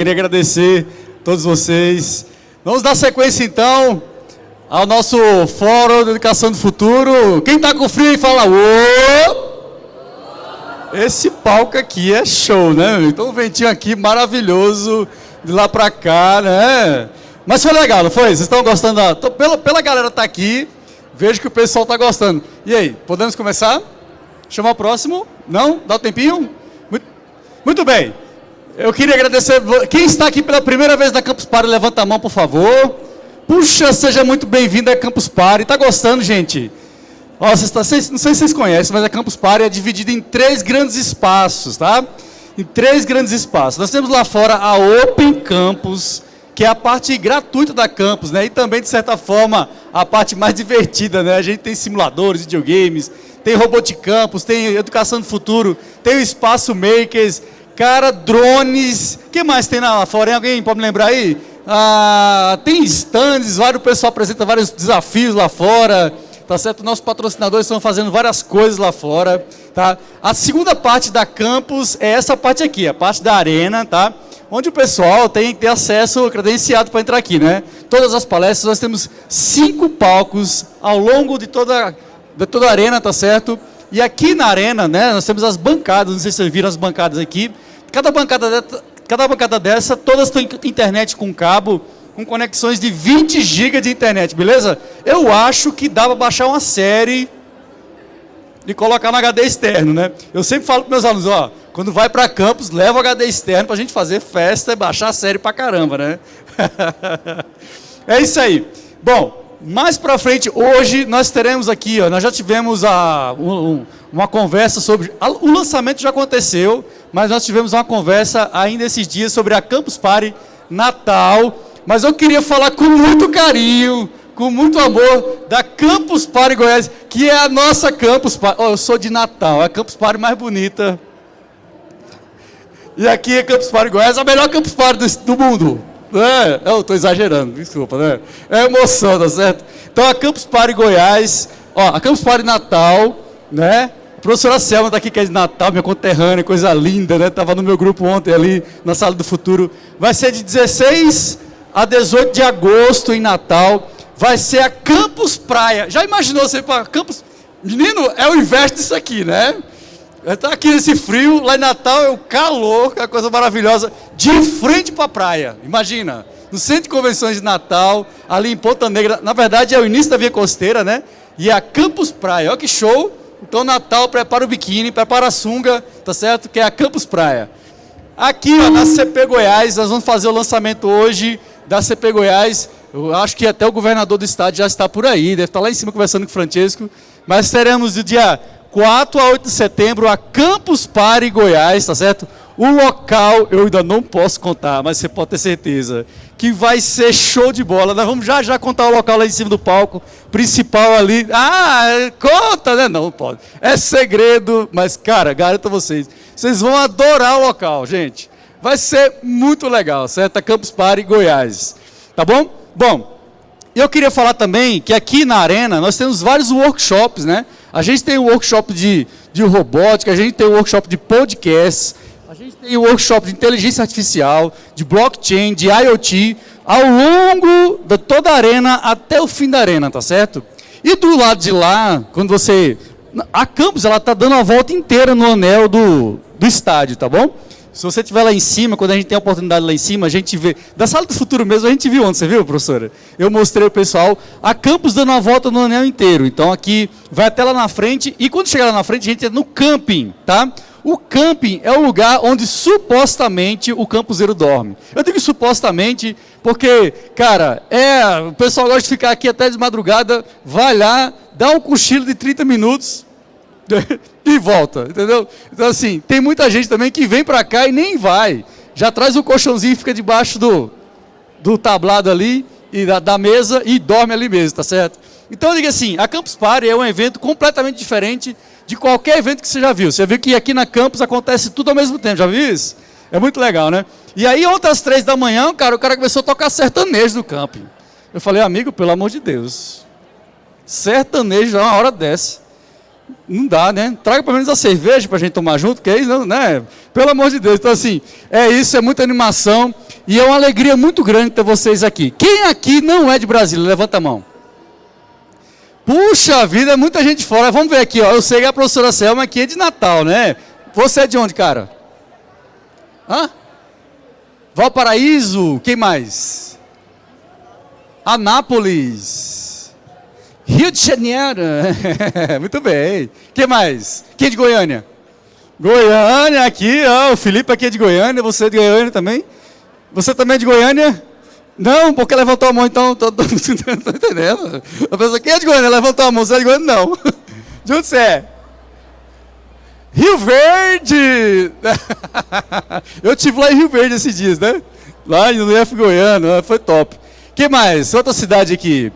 Queria agradecer a todos vocês. Vamos dar sequência então ao nosso Fórum de Educação do Futuro. Quem está com frio e fala ô! Esse palco aqui é show, né? Então o ventinho aqui maravilhoso de lá para cá, né? Mas foi legal, não foi? Vocês estão gostando? Da... Pela, pela galera tá aqui, vejo que o pessoal está gostando. E aí, podemos começar? Chamar o próximo? Não? Dá um tempinho? Muito, muito bem. Eu queria agradecer. Quem está aqui pela primeira vez na Campus Party, levanta a mão, por favor. Puxa, seja muito bem-vindo a Campus Party. Está gostando, gente? Ó, vocês tá, vocês, não sei se vocês conhecem, mas a Campus Party é dividida em três grandes espaços, tá? Em três grandes espaços. Nós temos lá fora a Open Campus, que é a parte gratuita da campus, né? E também, de certa forma, a parte mais divertida, né? A gente tem simuladores, videogames, tem Robot Campus, tem Educação do Futuro, tem o Espaço Makers, cara, drones. O que mais tem lá fora? Alguém pode me lembrar aí? Ah, tem stands, vários, o pessoal apresenta vários desafios lá fora. Tá certo? Nossos patrocinadores estão fazendo várias coisas lá fora. Tá? A segunda parte da campus é essa parte aqui, a parte da arena, tá? onde o pessoal tem que ter acesso credenciado para entrar aqui, né? Todas as palestras, nós temos cinco palcos ao longo de toda, de toda a arena, tá certo? E aqui na arena, né, nós temos as bancadas, não sei se vocês viram as bancadas aqui. Cada bancada, cada bancada dessa, todas têm internet com cabo, com conexões de 20 GB de internet, beleza? Eu acho que dá para baixar uma série e colocar no HD externo, né? Eu sempre falo para meus alunos, ó, quando vai para campus, leva o HD externo para a gente fazer festa e baixar a série para caramba, né? é isso aí. Bom, mais para frente, hoje nós teremos aqui, ó, nós já tivemos a, um, uma conversa sobre. A, o lançamento já aconteceu, mas nós tivemos uma conversa ainda esses dias sobre a Campus Party Natal. Mas eu queria falar com muito carinho, com muito amor, da Campus Party Goiás, que é a nossa Campus Party. Oh, eu sou de Natal, é a Campus Party mais bonita. E aqui é Campus Party Goiás, a melhor Campus Party do, do mundo. É, eu estou exagerando, desculpa, né? É emoção, tá certo? Então a Campus Party Goiás, ó, a Campus Party Natal, né? A professora Selma está aqui, que é de Natal, minha conterrânea, coisa linda, né? Estava no meu grupo ontem ali, na Sala do Futuro. Vai ser de 16 a 18 de agosto em Natal. Vai ser a Campus Praia. Já imaginou você para Campus... Menino, é o inverso disso aqui, né? Está aqui nesse frio, lá em Natal é o calor, que é uma coisa maravilhosa, de frente para a praia. Imagina, no centro de convenções de Natal, ali em Ponta Negra, na verdade é o início da Via Costeira, né? E é a Campus Praia, olha que show. Então Natal prepara o biquíni, prepara a sunga, tá certo? Que é a Campus Praia. Aqui, ó, na CP Goiás, nós vamos fazer o lançamento hoje da CP Goiás. Eu acho que até o governador do estado já está por aí, deve estar lá em cima conversando com o Francesco. Mas teremos o dia 4 a 8 de setembro, a Campus Party Goiás, tá certo? O local eu ainda não posso contar, mas você pode ter certeza que vai ser show de bola. Nós vamos já já contar o local lá em cima do palco principal ali. Ah, conta, né? Não pode. É segredo, mas cara, garanto a vocês, vocês vão adorar o local, gente. Vai ser muito legal, certo? A Campus Party Goiás. Tá bom? Bom, eu queria falar também que aqui na arena nós temos vários workshops, né? A gente tem um workshop de, de robótica, a gente tem um workshop de podcast, a gente tem um workshop de inteligência artificial, de blockchain, de IoT, ao longo de toda a arena até o fim da arena, tá certo? E do lado de lá, quando você... A campus, ela está dando a volta inteira no anel do, do estádio, tá bom? Se você estiver lá em cima, quando a gente tem a oportunidade lá em cima, a gente vê. Da sala do futuro mesmo, a gente viu onde, você viu, professora? Eu mostrei o pessoal, a campus dando uma volta no anel inteiro. Então aqui vai até lá na frente, e quando chegar lá na frente, a gente entra no camping, tá? O camping é o lugar onde supostamente o campuseiro dorme. Eu digo supostamente porque, cara, é, o pessoal gosta de ficar aqui até de madrugada, vai lá, dá um cochilo de 30 minutos, e volta, entendeu? Então assim, tem muita gente também que vem para cá e nem vai. Já traz o colchãozinho e fica debaixo do, do tablado ali, e da, da, mesa e dorme ali mesmo, tá certo? Então diga assim, a Campus Party é um evento completamente diferente de qualquer evento que você já viu. Você viu que aqui na Campus acontece tudo ao mesmo tempo, já viu isso? É muito legal, né? E aí ontem às três da manhã, cara, o cara começou a tocar sertanejo no camping. Eu falei, amigo, pelo amor de Deus, sertanejo é uma hora dessa. Não dá, né? Traga pelo menos a cerveja para a gente tomar junto, que é isso, né? Pelo amor de Deus. Então, assim, é isso, é muita animação. E é uma alegria muito grande ter vocês aqui. Quem aqui não é de Brasília? Levanta a mão. Puxa vida, muita gente fora. Vamos ver aqui, ó. Eu sei que a professora Selma aqui é de Natal, né? Você é de onde, cara? Hã? Valparaíso, quem mais? Anápolis. Rio de Janeiro. Muito bem. Quem mais? Quem é de Goiânia? Goiânia aqui, ó, o Felipe aqui é de Goiânia, você é de Goiânia também? Você também é de Goiânia? Não, porque levantou a mão, então, tô, tô, tô, tô entendendo. A pessoa, quem é de Goiânia? Levantou a mão, você é de Goiânia? Não. De onde você é? Rio Verde! Eu tive lá em Rio Verde esses dias, né? Lá no IF Goiano, foi top. que mais? Outra cidade aqui.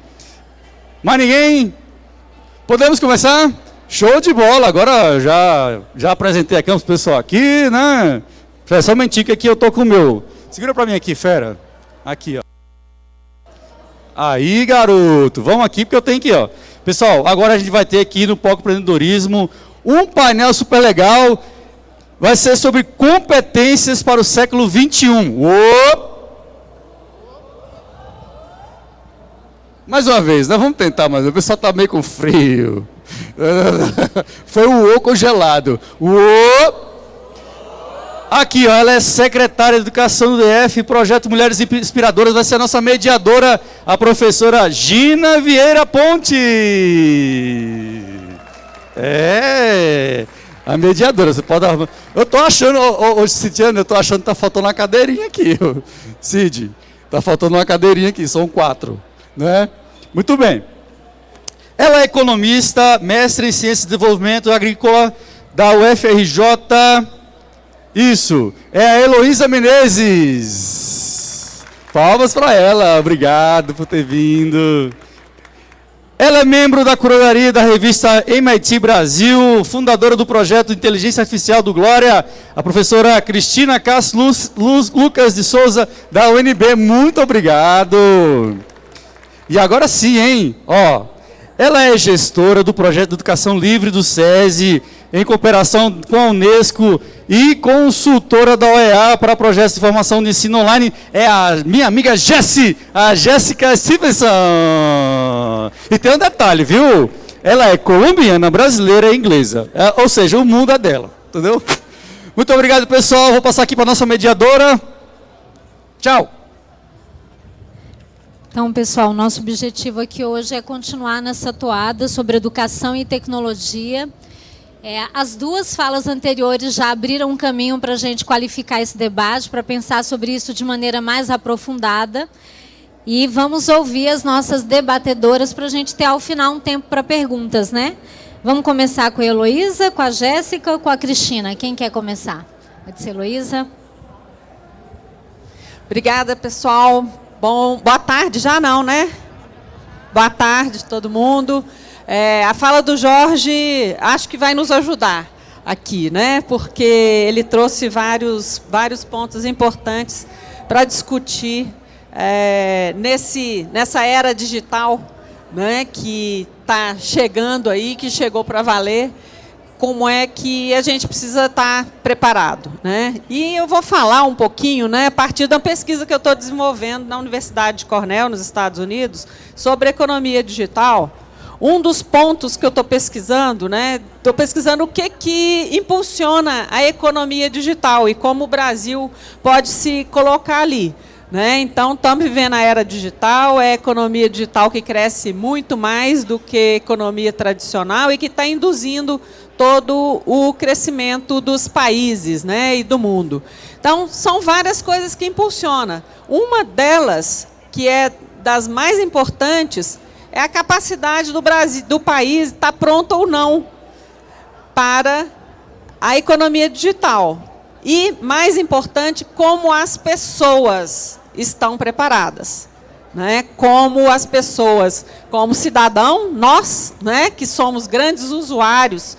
Mais ninguém? Podemos começar? Show de bola! Agora já, já apresentei a Campos pessoal aqui, né? É só mentir que eu tô com o meu. Segura pra mim aqui, fera. Aqui, ó. Aí, garoto. Vamos aqui porque eu tenho aqui, ó. Pessoal, agora a gente vai ter aqui no Poco Empreendedorismo um painel super legal. Vai ser sobre competências para o século 21. Uou! Mais uma vez, nós vamos tentar, mas o pessoal está meio com frio. Foi o O congelado. O Aqui, ó, ela é secretária de Educação do DF, Projeto Mulheres Inspiradoras, vai ser a nossa mediadora, a professora Gina Vieira Ponte. É, a mediadora, você pode... Eu tô achando, ô, Cidiano, eu tô achando que tá faltando uma cadeirinha aqui, Cid. Tá faltando uma cadeirinha aqui, são quatro, né? Muito bem. Ela é economista, mestre em Ciência de Desenvolvimento Agrícola da UFRJ. Isso, é a Heloísa Menezes. Palmas para ela, obrigado por ter vindo. Ela é membro da curadoria da revista MIT Brasil, fundadora do projeto Inteligência Artificial do Glória, a professora Cristina Castro Luz, Luz, Lucas de Souza, da UNB. Muito obrigado. E agora sim, hein? Ó, ela é gestora do projeto de Educação Livre do SESI, em cooperação com a Unesco e consultora da OEA para projetos de formação de ensino online. É a minha amiga Jessie, a Jéssica Stevenson. E tem um detalhe, viu? Ela é colombiana, brasileira e inglesa. É, ou seja, o mundo é dela, entendeu? Muito obrigado, pessoal. Vou passar aqui para a nossa mediadora. Tchau. Então, pessoal, nosso objetivo aqui hoje é continuar nessa toada sobre educação e tecnologia. É, as duas falas anteriores já abriram um caminho para a gente qualificar esse debate, para pensar sobre isso de maneira mais aprofundada. E vamos ouvir as nossas debatedoras para a gente ter ao final um tempo para perguntas, né? Vamos começar com a Heloísa, com a Jéssica ou com a Cristina? Quem quer começar? Pode ser Heloísa. Obrigada, pessoal. Bom, boa tarde já não, né? Boa tarde todo mundo. É, a fala do Jorge acho que vai nos ajudar aqui, né? Porque ele trouxe vários, vários pontos importantes para discutir é, nesse, nessa era digital né, que está chegando aí, que chegou para valer como é que a gente precisa estar tá preparado. Né? E eu vou falar um pouquinho, né, a partir da pesquisa que eu estou desenvolvendo na Universidade de Cornell, nos Estados Unidos, sobre economia digital. Um dos pontos que eu estou pesquisando, né, estou pesquisando o que, que impulsiona a economia digital e como o Brasil pode se colocar ali. Né? Então, estamos vivendo a era digital, é a economia digital que cresce muito mais do que a economia tradicional e que está induzindo todo o crescimento dos países né, e do mundo. Então, são várias coisas que impulsionam. Uma delas, que é das mais importantes, é a capacidade do, Brasil, do país estar pronto ou não para a economia digital. E, mais importante, como as pessoas estão preparadas. Né? Como as pessoas, como cidadão, nós, né, que somos grandes usuários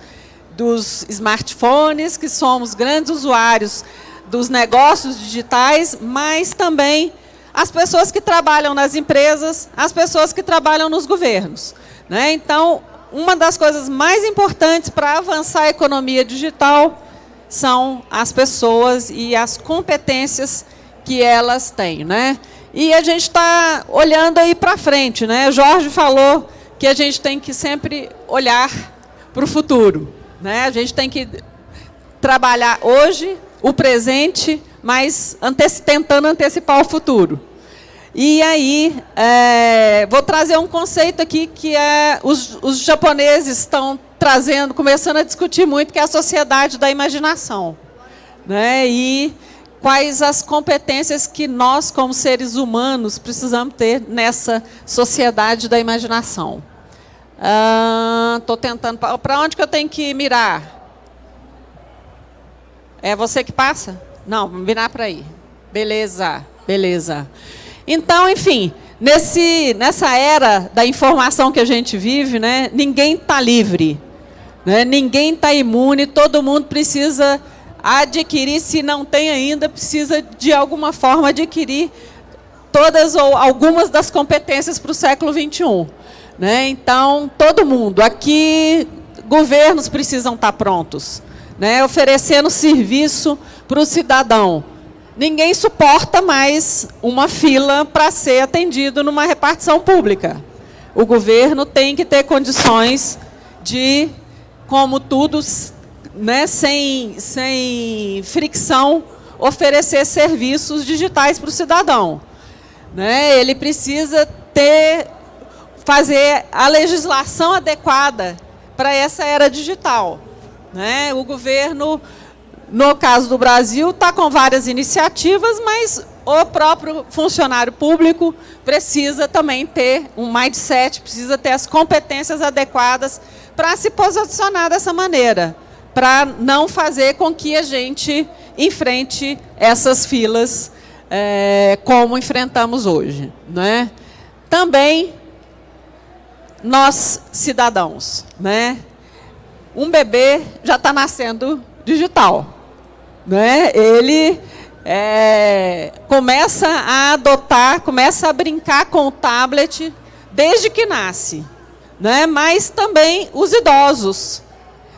dos smartphones, que somos grandes usuários dos negócios digitais, mas também as pessoas que trabalham nas empresas, as pessoas que trabalham nos governos. Né? Então, uma das coisas mais importantes para avançar a economia digital são as pessoas e as competências que elas têm. Né? E a gente está olhando aí para frente. Né? Jorge falou que a gente tem que sempre olhar para o futuro. Né? A gente tem que trabalhar hoje, o presente, mas anteci tentando antecipar o futuro. E aí, é, vou trazer um conceito aqui que é, os, os japoneses estão trazendo, começando a discutir muito, que é a sociedade da imaginação. Né? E quais as competências que nós, como seres humanos, precisamos ter nessa sociedade da imaginação. Estou ah, tentando... Para onde que eu tenho que mirar? É você que passa? Não, mirar para aí. Beleza, beleza. Então, enfim, nesse, nessa era da informação que a gente vive, né, ninguém está livre, né, ninguém está imune, todo mundo precisa adquirir, se não tem ainda, precisa de alguma forma adquirir todas ou algumas das competências para o século XXI. Né? Então, todo mundo, aqui, governos precisam estar tá prontos, né? oferecendo serviço para o cidadão ninguém suporta mais uma fila para ser atendido numa repartição pública. O governo tem que ter condições de, como tudo, né, sem, sem fricção, oferecer serviços digitais para o cidadão. Né? Ele precisa ter, fazer a legislação adequada para essa era digital. Né? O governo no caso do Brasil, está com várias iniciativas, mas o próprio funcionário público precisa também ter um mindset, precisa ter as competências adequadas para se posicionar dessa maneira, para não fazer com que a gente enfrente essas filas é, como enfrentamos hoje. Né? Também nós, cidadãos, né? um bebê já está nascendo digital né, ele é, começa a adotar, começa a brincar com o tablet desde que nasce. Né, mas também os idosos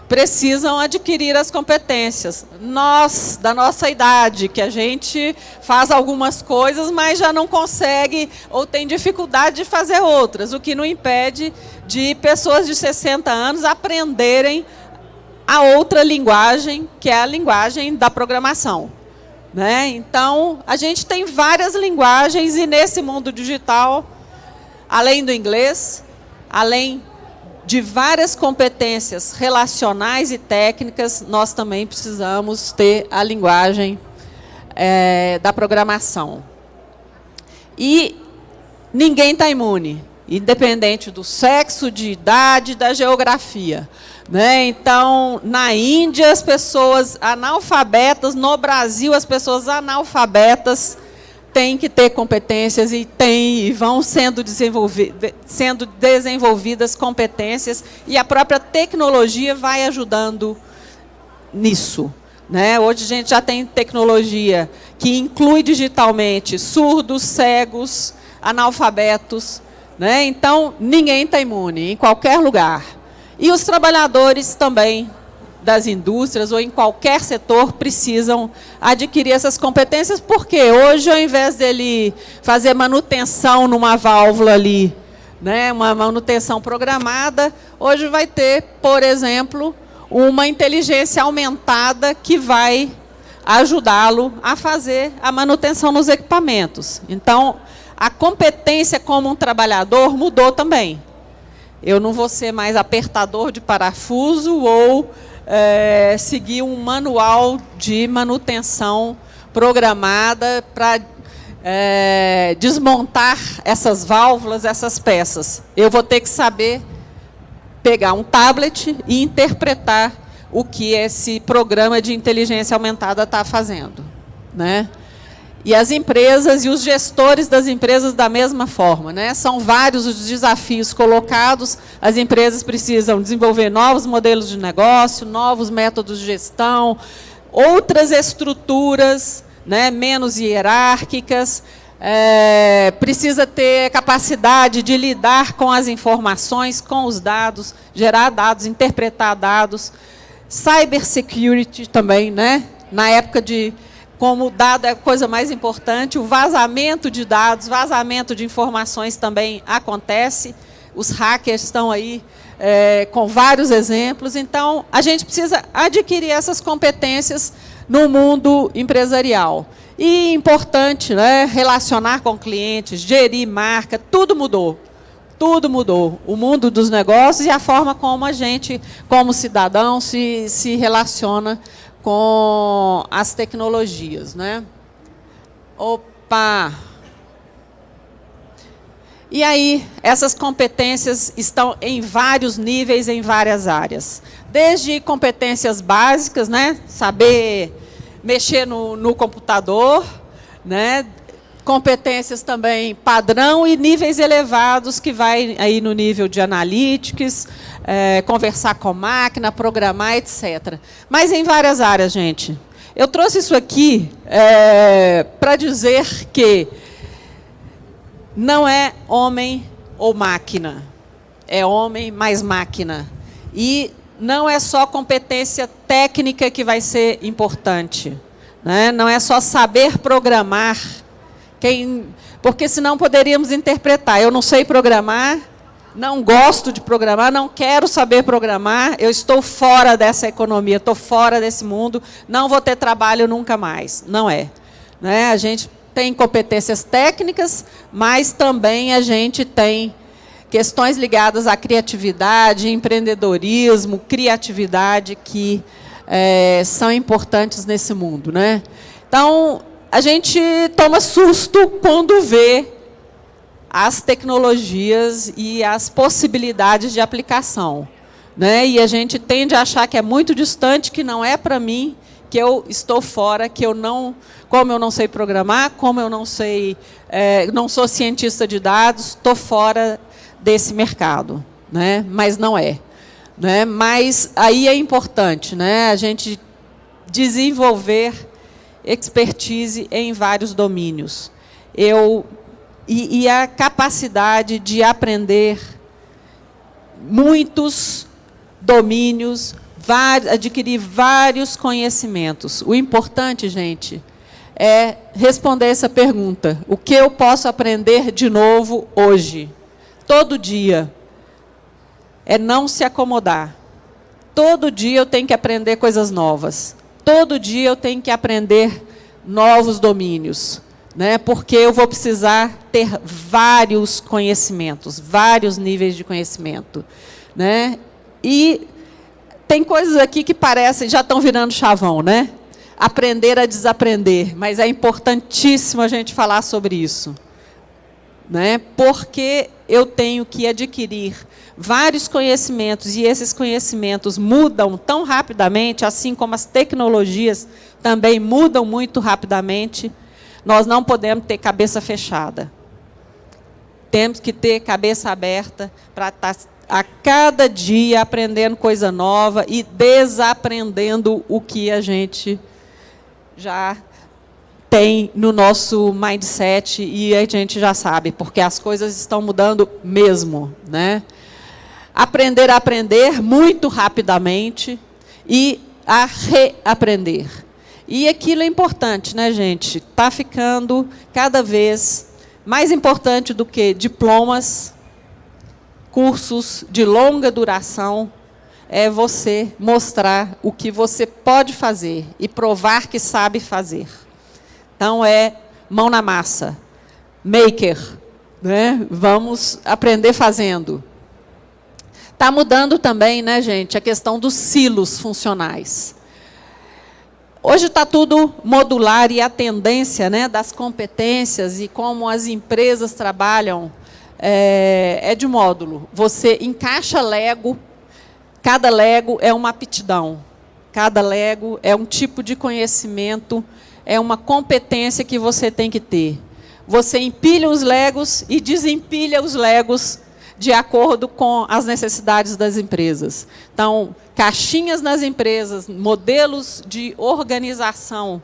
precisam adquirir as competências. Nós, da nossa idade, que a gente faz algumas coisas, mas já não consegue ou tem dificuldade de fazer outras, o que não impede de pessoas de 60 anos aprenderem a outra linguagem, que é a linguagem da programação. Né? Então, a gente tem várias linguagens e nesse mundo digital, além do inglês, além de várias competências relacionais e técnicas, nós também precisamos ter a linguagem é, da programação. E ninguém está imune, independente do sexo, de idade, da geografia. Né? Então, na Índia, as pessoas analfabetas, no Brasil, as pessoas analfabetas têm que ter competências e, têm, e vão sendo, sendo desenvolvidas competências e a própria tecnologia vai ajudando nisso. Né? Hoje a gente já tem tecnologia que inclui digitalmente surdos, cegos, analfabetos. Né? Então, ninguém está imune, em qualquer lugar. E os trabalhadores também das indústrias ou em qualquer setor precisam adquirir essas competências, porque hoje, ao invés dele fazer manutenção numa válvula ali, né, uma manutenção programada, hoje vai ter, por exemplo, uma inteligência aumentada que vai ajudá-lo a fazer a manutenção nos equipamentos. Então, a competência como um trabalhador mudou também. Eu não vou ser mais apertador de parafuso ou é, seguir um manual de manutenção programada para é, desmontar essas válvulas, essas peças. Eu vou ter que saber pegar um tablet e interpretar o que esse programa de inteligência aumentada está fazendo. Né? E as empresas e os gestores das empresas da mesma forma. Né? São vários os desafios colocados, as empresas precisam desenvolver novos modelos de negócio, novos métodos de gestão, outras estruturas né, menos hierárquicas, é, precisa ter capacidade de lidar com as informações, com os dados, gerar dados, interpretar dados. Cybersecurity também, né? Na época de como dado é a coisa mais importante, o vazamento de dados, vazamento de informações também acontece. Os hackers estão aí é, com vários exemplos. Então, a gente precisa adquirir essas competências no mundo empresarial. E importante, né, relacionar com clientes, gerir marca, tudo mudou. Tudo mudou. O mundo dos negócios e a forma como a gente, como cidadão, se, se relaciona com as tecnologias. Né? Opa! E aí, essas competências estão em vários níveis, em várias áreas. Desde competências básicas, né? saber mexer no, no computador, né? competências também padrão e níveis elevados, que vai aí no nível de analytics, é, conversar com máquina, programar, etc. Mas em várias áreas, gente. Eu trouxe isso aqui é, para dizer que não é homem ou máquina, é homem mais máquina. E não é só competência técnica que vai ser importante. Né? Não é só saber programar, quem, porque senão poderíamos interpretar. Eu não sei programar, não gosto de programar, não quero saber programar, eu estou fora dessa economia, estou fora desse mundo, não vou ter trabalho nunca mais. Não é. Né? A gente tem competências técnicas, mas também a gente tem questões ligadas à criatividade, empreendedorismo, criatividade, que é, são importantes nesse mundo. Né? Então, a gente toma susto quando vê as tecnologias e as possibilidades de aplicação. Né? E a gente tende a achar que é muito distante, que não é para mim, que eu estou fora, que eu não, como eu não sei programar, como eu não sei, é, não sou cientista de dados, estou fora desse mercado, né? mas não é. Né? Mas aí é importante né? a gente desenvolver expertise em vários domínios. Eu, e, e a capacidade de aprender muitos domínios, adquirir vários conhecimentos. O importante, gente, é responder essa pergunta. O que eu posso aprender de novo hoje? todo dia, é não se acomodar. Todo dia eu tenho que aprender coisas novas. Todo dia eu tenho que aprender novos domínios. Né? Porque eu vou precisar ter vários conhecimentos, vários níveis de conhecimento. Né? E tem coisas aqui que parecem, já estão virando chavão, né? Aprender a desaprender, mas é importantíssimo a gente falar sobre isso né? porque eu tenho que adquirir vários conhecimentos e esses conhecimentos mudam tão rapidamente, assim como as tecnologias também mudam muito rapidamente, nós não podemos ter cabeça fechada. Temos que ter cabeça aberta para estar tá a cada dia aprendendo coisa nova e desaprendendo o que a gente já tem no nosso mindset e a gente já sabe, porque as coisas estão mudando mesmo. Né? Aprender a aprender muito rapidamente e a reaprender. E aquilo é importante, né, gente? Está ficando cada vez mais importante do que diplomas, cursos de longa duração, é você mostrar o que você pode fazer e provar que sabe fazer. Então, é mão na massa, maker. Né? Vamos aprender fazendo. Está mudando também, né, gente, a questão dos silos funcionais. Hoje está tudo modular e a tendência né, das competências e como as empresas trabalham é, é de módulo. Você encaixa Lego, cada Lego é uma aptidão, cada Lego é um tipo de conhecimento é uma competência que você tem que ter. Você empilha os legos e desempilha os legos de acordo com as necessidades das empresas. Então, caixinhas nas empresas, modelos de organização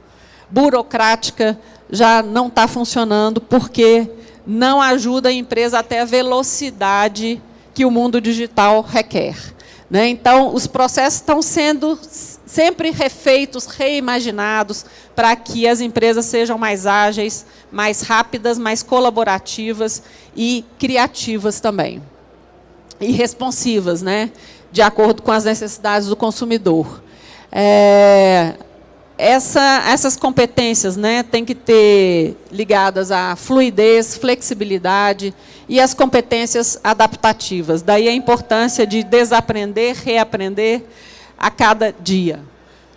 burocrática já não está funcionando porque não ajuda a empresa até a velocidade que o mundo digital requer. Né? Então, os processos estão sendo sempre refeitos, reimaginados, para que as empresas sejam mais ágeis, mais rápidas, mais colaborativas e criativas também. E responsivas, né? De acordo com as necessidades do consumidor. É, essa, essas competências né, têm que ter ligadas à fluidez, flexibilidade e as competências adaptativas. Daí a importância de desaprender, reaprender a cada dia.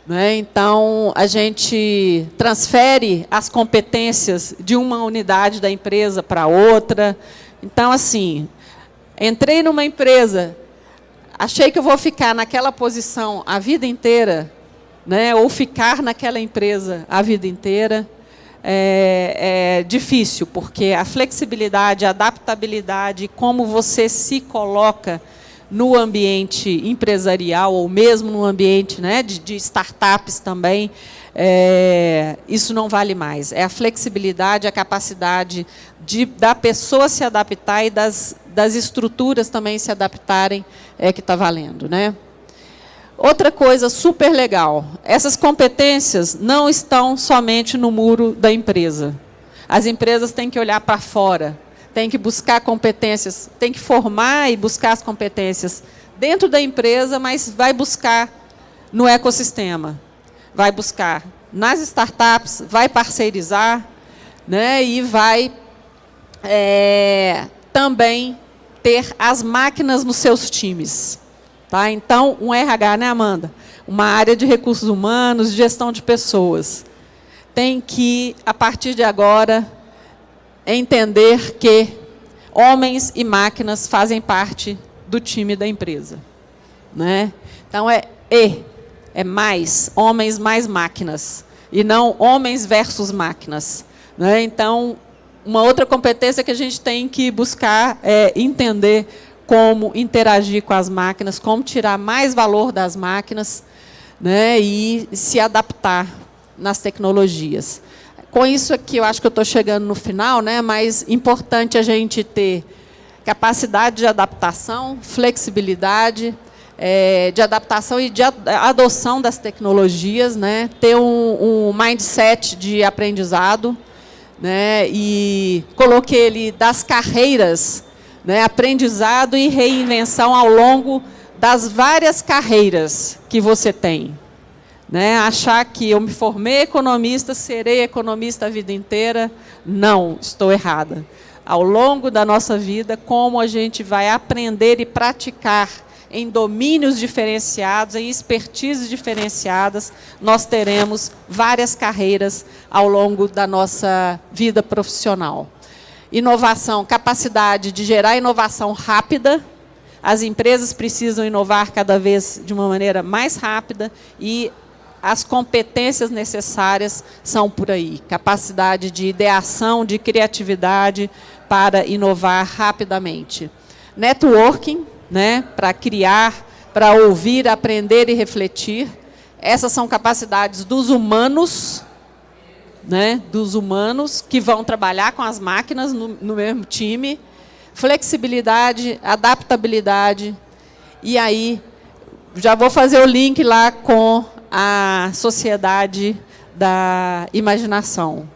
Né? Então, a gente transfere as competências de uma unidade da empresa para outra. Então, assim, entrei numa empresa, achei que eu vou ficar naquela posição a vida inteira, né, ou ficar naquela empresa a vida inteira, é, é, difícil, porque a flexibilidade, a adaptabilidade, como você se coloca no ambiente empresarial, ou mesmo no ambiente né, de, de startups também, é, isso não vale mais. É a flexibilidade, a capacidade de, da pessoa se adaptar e das, das estruturas também se adaptarem é que está valendo. Né? Outra coisa super legal, essas competências não estão somente no muro da empresa. As empresas têm que olhar para fora, têm que buscar competências, têm que formar e buscar as competências dentro da empresa, mas vai buscar no ecossistema, vai buscar nas startups, vai parceirizar né, e vai é, também ter as máquinas nos seus times. Tá? Então, um RH, né, Amanda? Uma área de recursos humanos, gestão de pessoas. Tem que, a partir de agora, entender que homens e máquinas fazem parte do time da empresa. Né? Então, é E, é mais, homens mais máquinas, e não homens versus máquinas. Né? Então, uma outra competência que a gente tem que buscar é entender como interagir com as máquinas, como tirar mais valor das máquinas né, e se adaptar nas tecnologias. Com isso aqui, eu acho que eu estou chegando no final, né, mas importante a gente ter capacidade de adaptação, flexibilidade, é, de adaptação e de adoção das tecnologias, né, ter um, um mindset de aprendizado, né, e coloquei ele das carreiras né, aprendizado e reinvenção ao longo das várias carreiras que você tem. Né, achar que eu me formei economista, serei economista a vida inteira, não, estou errada. Ao longo da nossa vida, como a gente vai aprender e praticar em domínios diferenciados, em expertises diferenciadas, nós teremos várias carreiras ao longo da nossa vida profissional. Inovação, capacidade de gerar inovação rápida. As empresas precisam inovar cada vez de uma maneira mais rápida e as competências necessárias são por aí. Capacidade de ideação, de criatividade para inovar rapidamente. Networking, né, para criar, para ouvir, aprender e refletir. Essas são capacidades dos humanos né, dos humanos que vão trabalhar com as máquinas no, no mesmo time, flexibilidade, adaptabilidade, e aí já vou fazer o link lá com a sociedade da imaginação,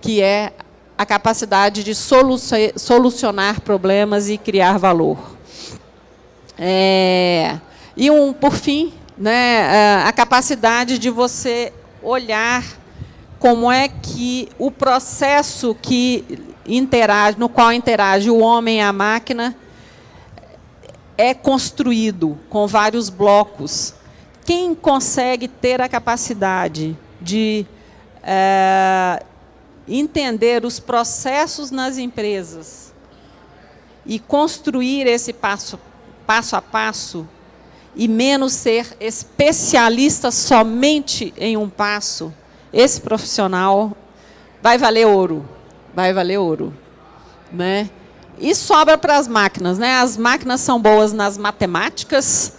que é a capacidade de solucionar problemas e criar valor. É, e, um, por fim, né, a capacidade de você olhar como é que o processo que interage, no qual interage o homem e a máquina é construído com vários blocos. Quem consegue ter a capacidade de é, entender os processos nas empresas e construir esse passo, passo a passo, e menos ser especialista somente em um passo, esse profissional vai valer ouro, vai valer ouro. Né? E sobra para as máquinas. Né? As máquinas são boas nas matemáticas,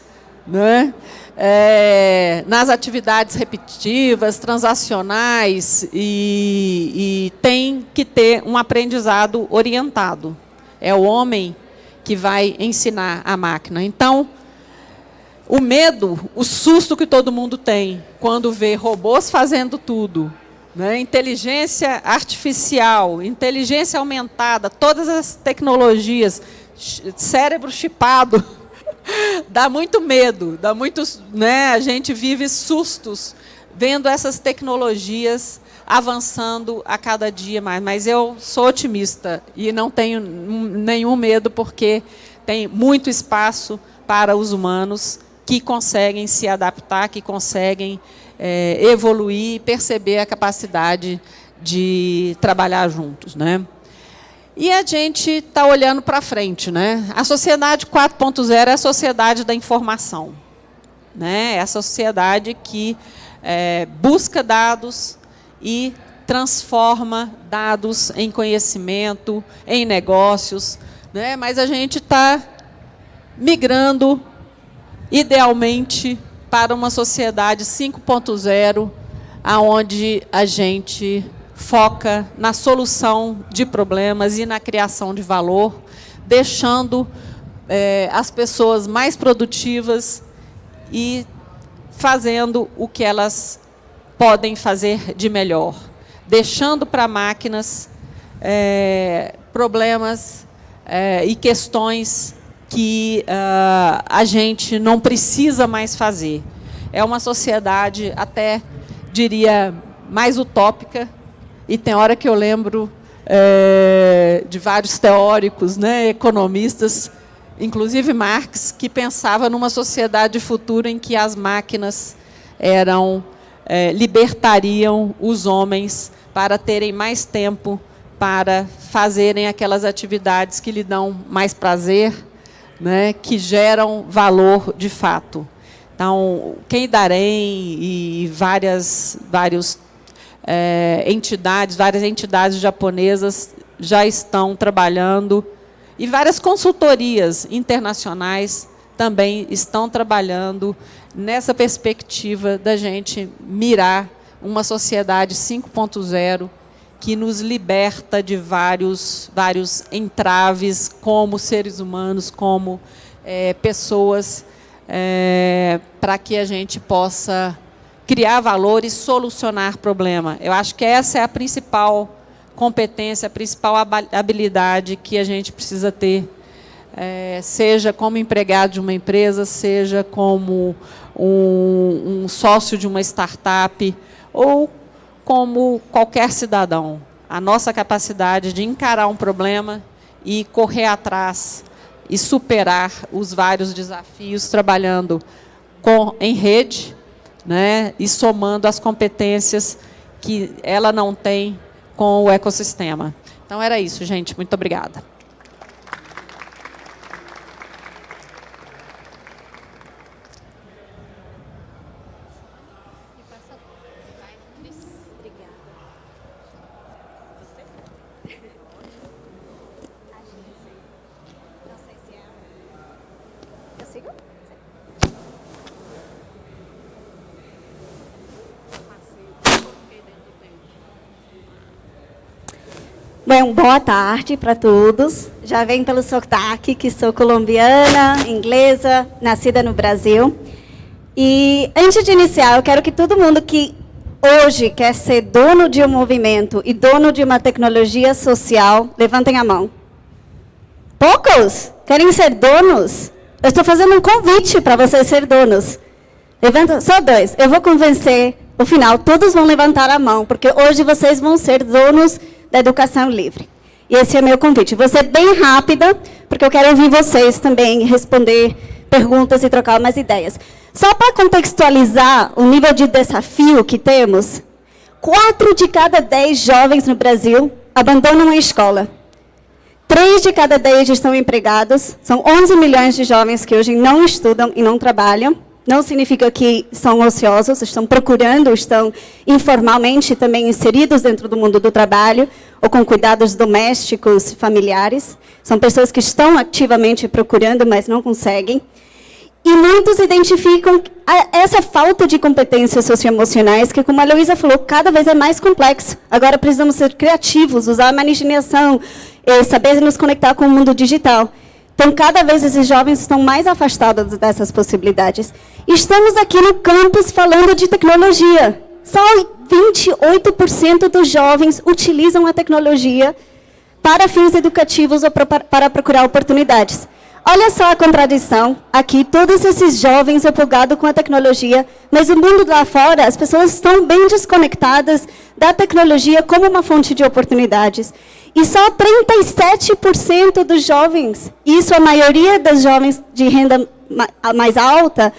né? é, nas atividades repetitivas, transacionais, e, e tem que ter um aprendizado orientado. É o homem que vai ensinar a máquina. Então, o medo, o susto que todo mundo tem quando vê robôs fazendo tudo, né? inteligência artificial, inteligência aumentada, todas as tecnologias, cérebro chipado, dá muito medo, dá muito, né? a gente vive sustos vendo essas tecnologias avançando a cada dia mais. Mas eu sou otimista e não tenho nenhum medo, porque tem muito espaço para os humanos que conseguem se adaptar, que conseguem é, evoluir e perceber a capacidade de trabalhar juntos. Né? E a gente está olhando para frente. Né? A sociedade 4.0 é a sociedade da informação. Né? É a sociedade que é, busca dados e transforma dados em conhecimento, em negócios. Né? Mas a gente está migrando idealmente para uma sociedade 5.0, aonde a gente foca na solução de problemas e na criação de valor, deixando é, as pessoas mais produtivas e fazendo o que elas podem fazer de melhor, deixando para máquinas é, problemas é, e questões que uh, a gente não precisa mais fazer. É uma sociedade até, diria, mais utópica, e tem hora que eu lembro é, de vários teóricos, né, economistas, inclusive Marx, que pensava numa sociedade futura em que as máquinas eram é, libertariam os homens para terem mais tempo para fazerem aquelas atividades que lhe dão mais prazer, né, que geram valor de fato. Então, quem Darém e várias vários, é, entidades, várias entidades japonesas já estão trabalhando, e várias consultorias internacionais também estão trabalhando nessa perspectiva da gente mirar uma sociedade 5.0 que nos liberta de vários, vários entraves como seres humanos, como é, pessoas, é, para que a gente possa criar valor e solucionar problema. Eu acho que essa é a principal competência, a principal habilidade que a gente precisa ter, é, seja como empregado de uma empresa, seja como um, um sócio de uma startup, ou como qualquer cidadão. A nossa capacidade de encarar um problema e correr atrás e superar os vários desafios trabalhando com, em rede né, e somando as competências que ela não tem com o ecossistema. Então, era isso, gente. Muito obrigada. Bom, boa tarde para todos. Já vem pelo sotaque que sou colombiana, inglesa, nascida no Brasil. E antes de iniciar, eu quero que todo mundo que hoje quer ser dono de um movimento e dono de uma tecnologia social, levantem a mão. Poucos querem ser donos? Eu estou fazendo um convite para vocês ser donos. Levanta, só dois. Eu vou convencer, no final, todos vão levantar a mão, porque hoje vocês vão ser donos da educação livre. E esse é meu convite. Vou ser bem rápida, porque eu quero ouvir vocês também responder perguntas e trocar umas ideias. Só para contextualizar o nível de desafio que temos, quatro de cada dez jovens no Brasil abandonam a escola. Três de cada dez estão empregados. São 11 milhões de jovens que hoje não estudam e não trabalham. Não significa que são ociosos, estão procurando, estão informalmente também inseridos dentro do mundo do trabalho, ou com cuidados domésticos familiares. São pessoas que estão ativamente procurando, mas não conseguem. E E muitos identificam essa falta de competências socioemocionais, que, como a Luísa falou, cada vez é mais complexo. Agora precisamos ser criativos, usar a imaginação, eh, saber nos conectar com o mundo digital. Então, cada vez esses jovens estão mais afastados dessas possibilidades. Estamos aqui no campus falando de tecnologia. Só 28% dos jovens utilizam a tecnologia para fins educativos ou para procurar oportunidades. Olha só a contradição. Aqui, todos esses jovens empolgados com a tecnologia, mas o mundo lá fora, as pessoas estão bem desconectadas da tecnologia como uma fonte de oportunidades. E só 37% dos jovens, isso a maioria dos jovens de renda mais alta,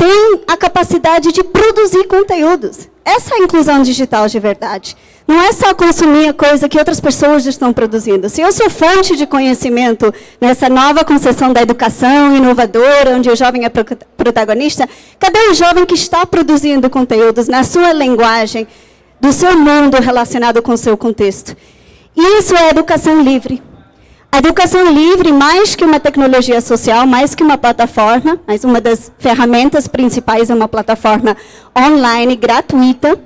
tem a capacidade de produzir conteúdos. Essa é a inclusão digital de verdade. Não é só consumir a coisa que outras pessoas estão produzindo. Se eu sou fonte de conhecimento nessa nova concepção da educação inovadora, onde o jovem é protagonista, cadê o jovem que está produzindo conteúdos na sua linguagem, do seu mundo relacionado com o seu contexto? Isso é educação livre. A educação livre, mais que uma tecnologia social, mais que uma plataforma, mas uma das ferramentas principais é uma plataforma online gratuita,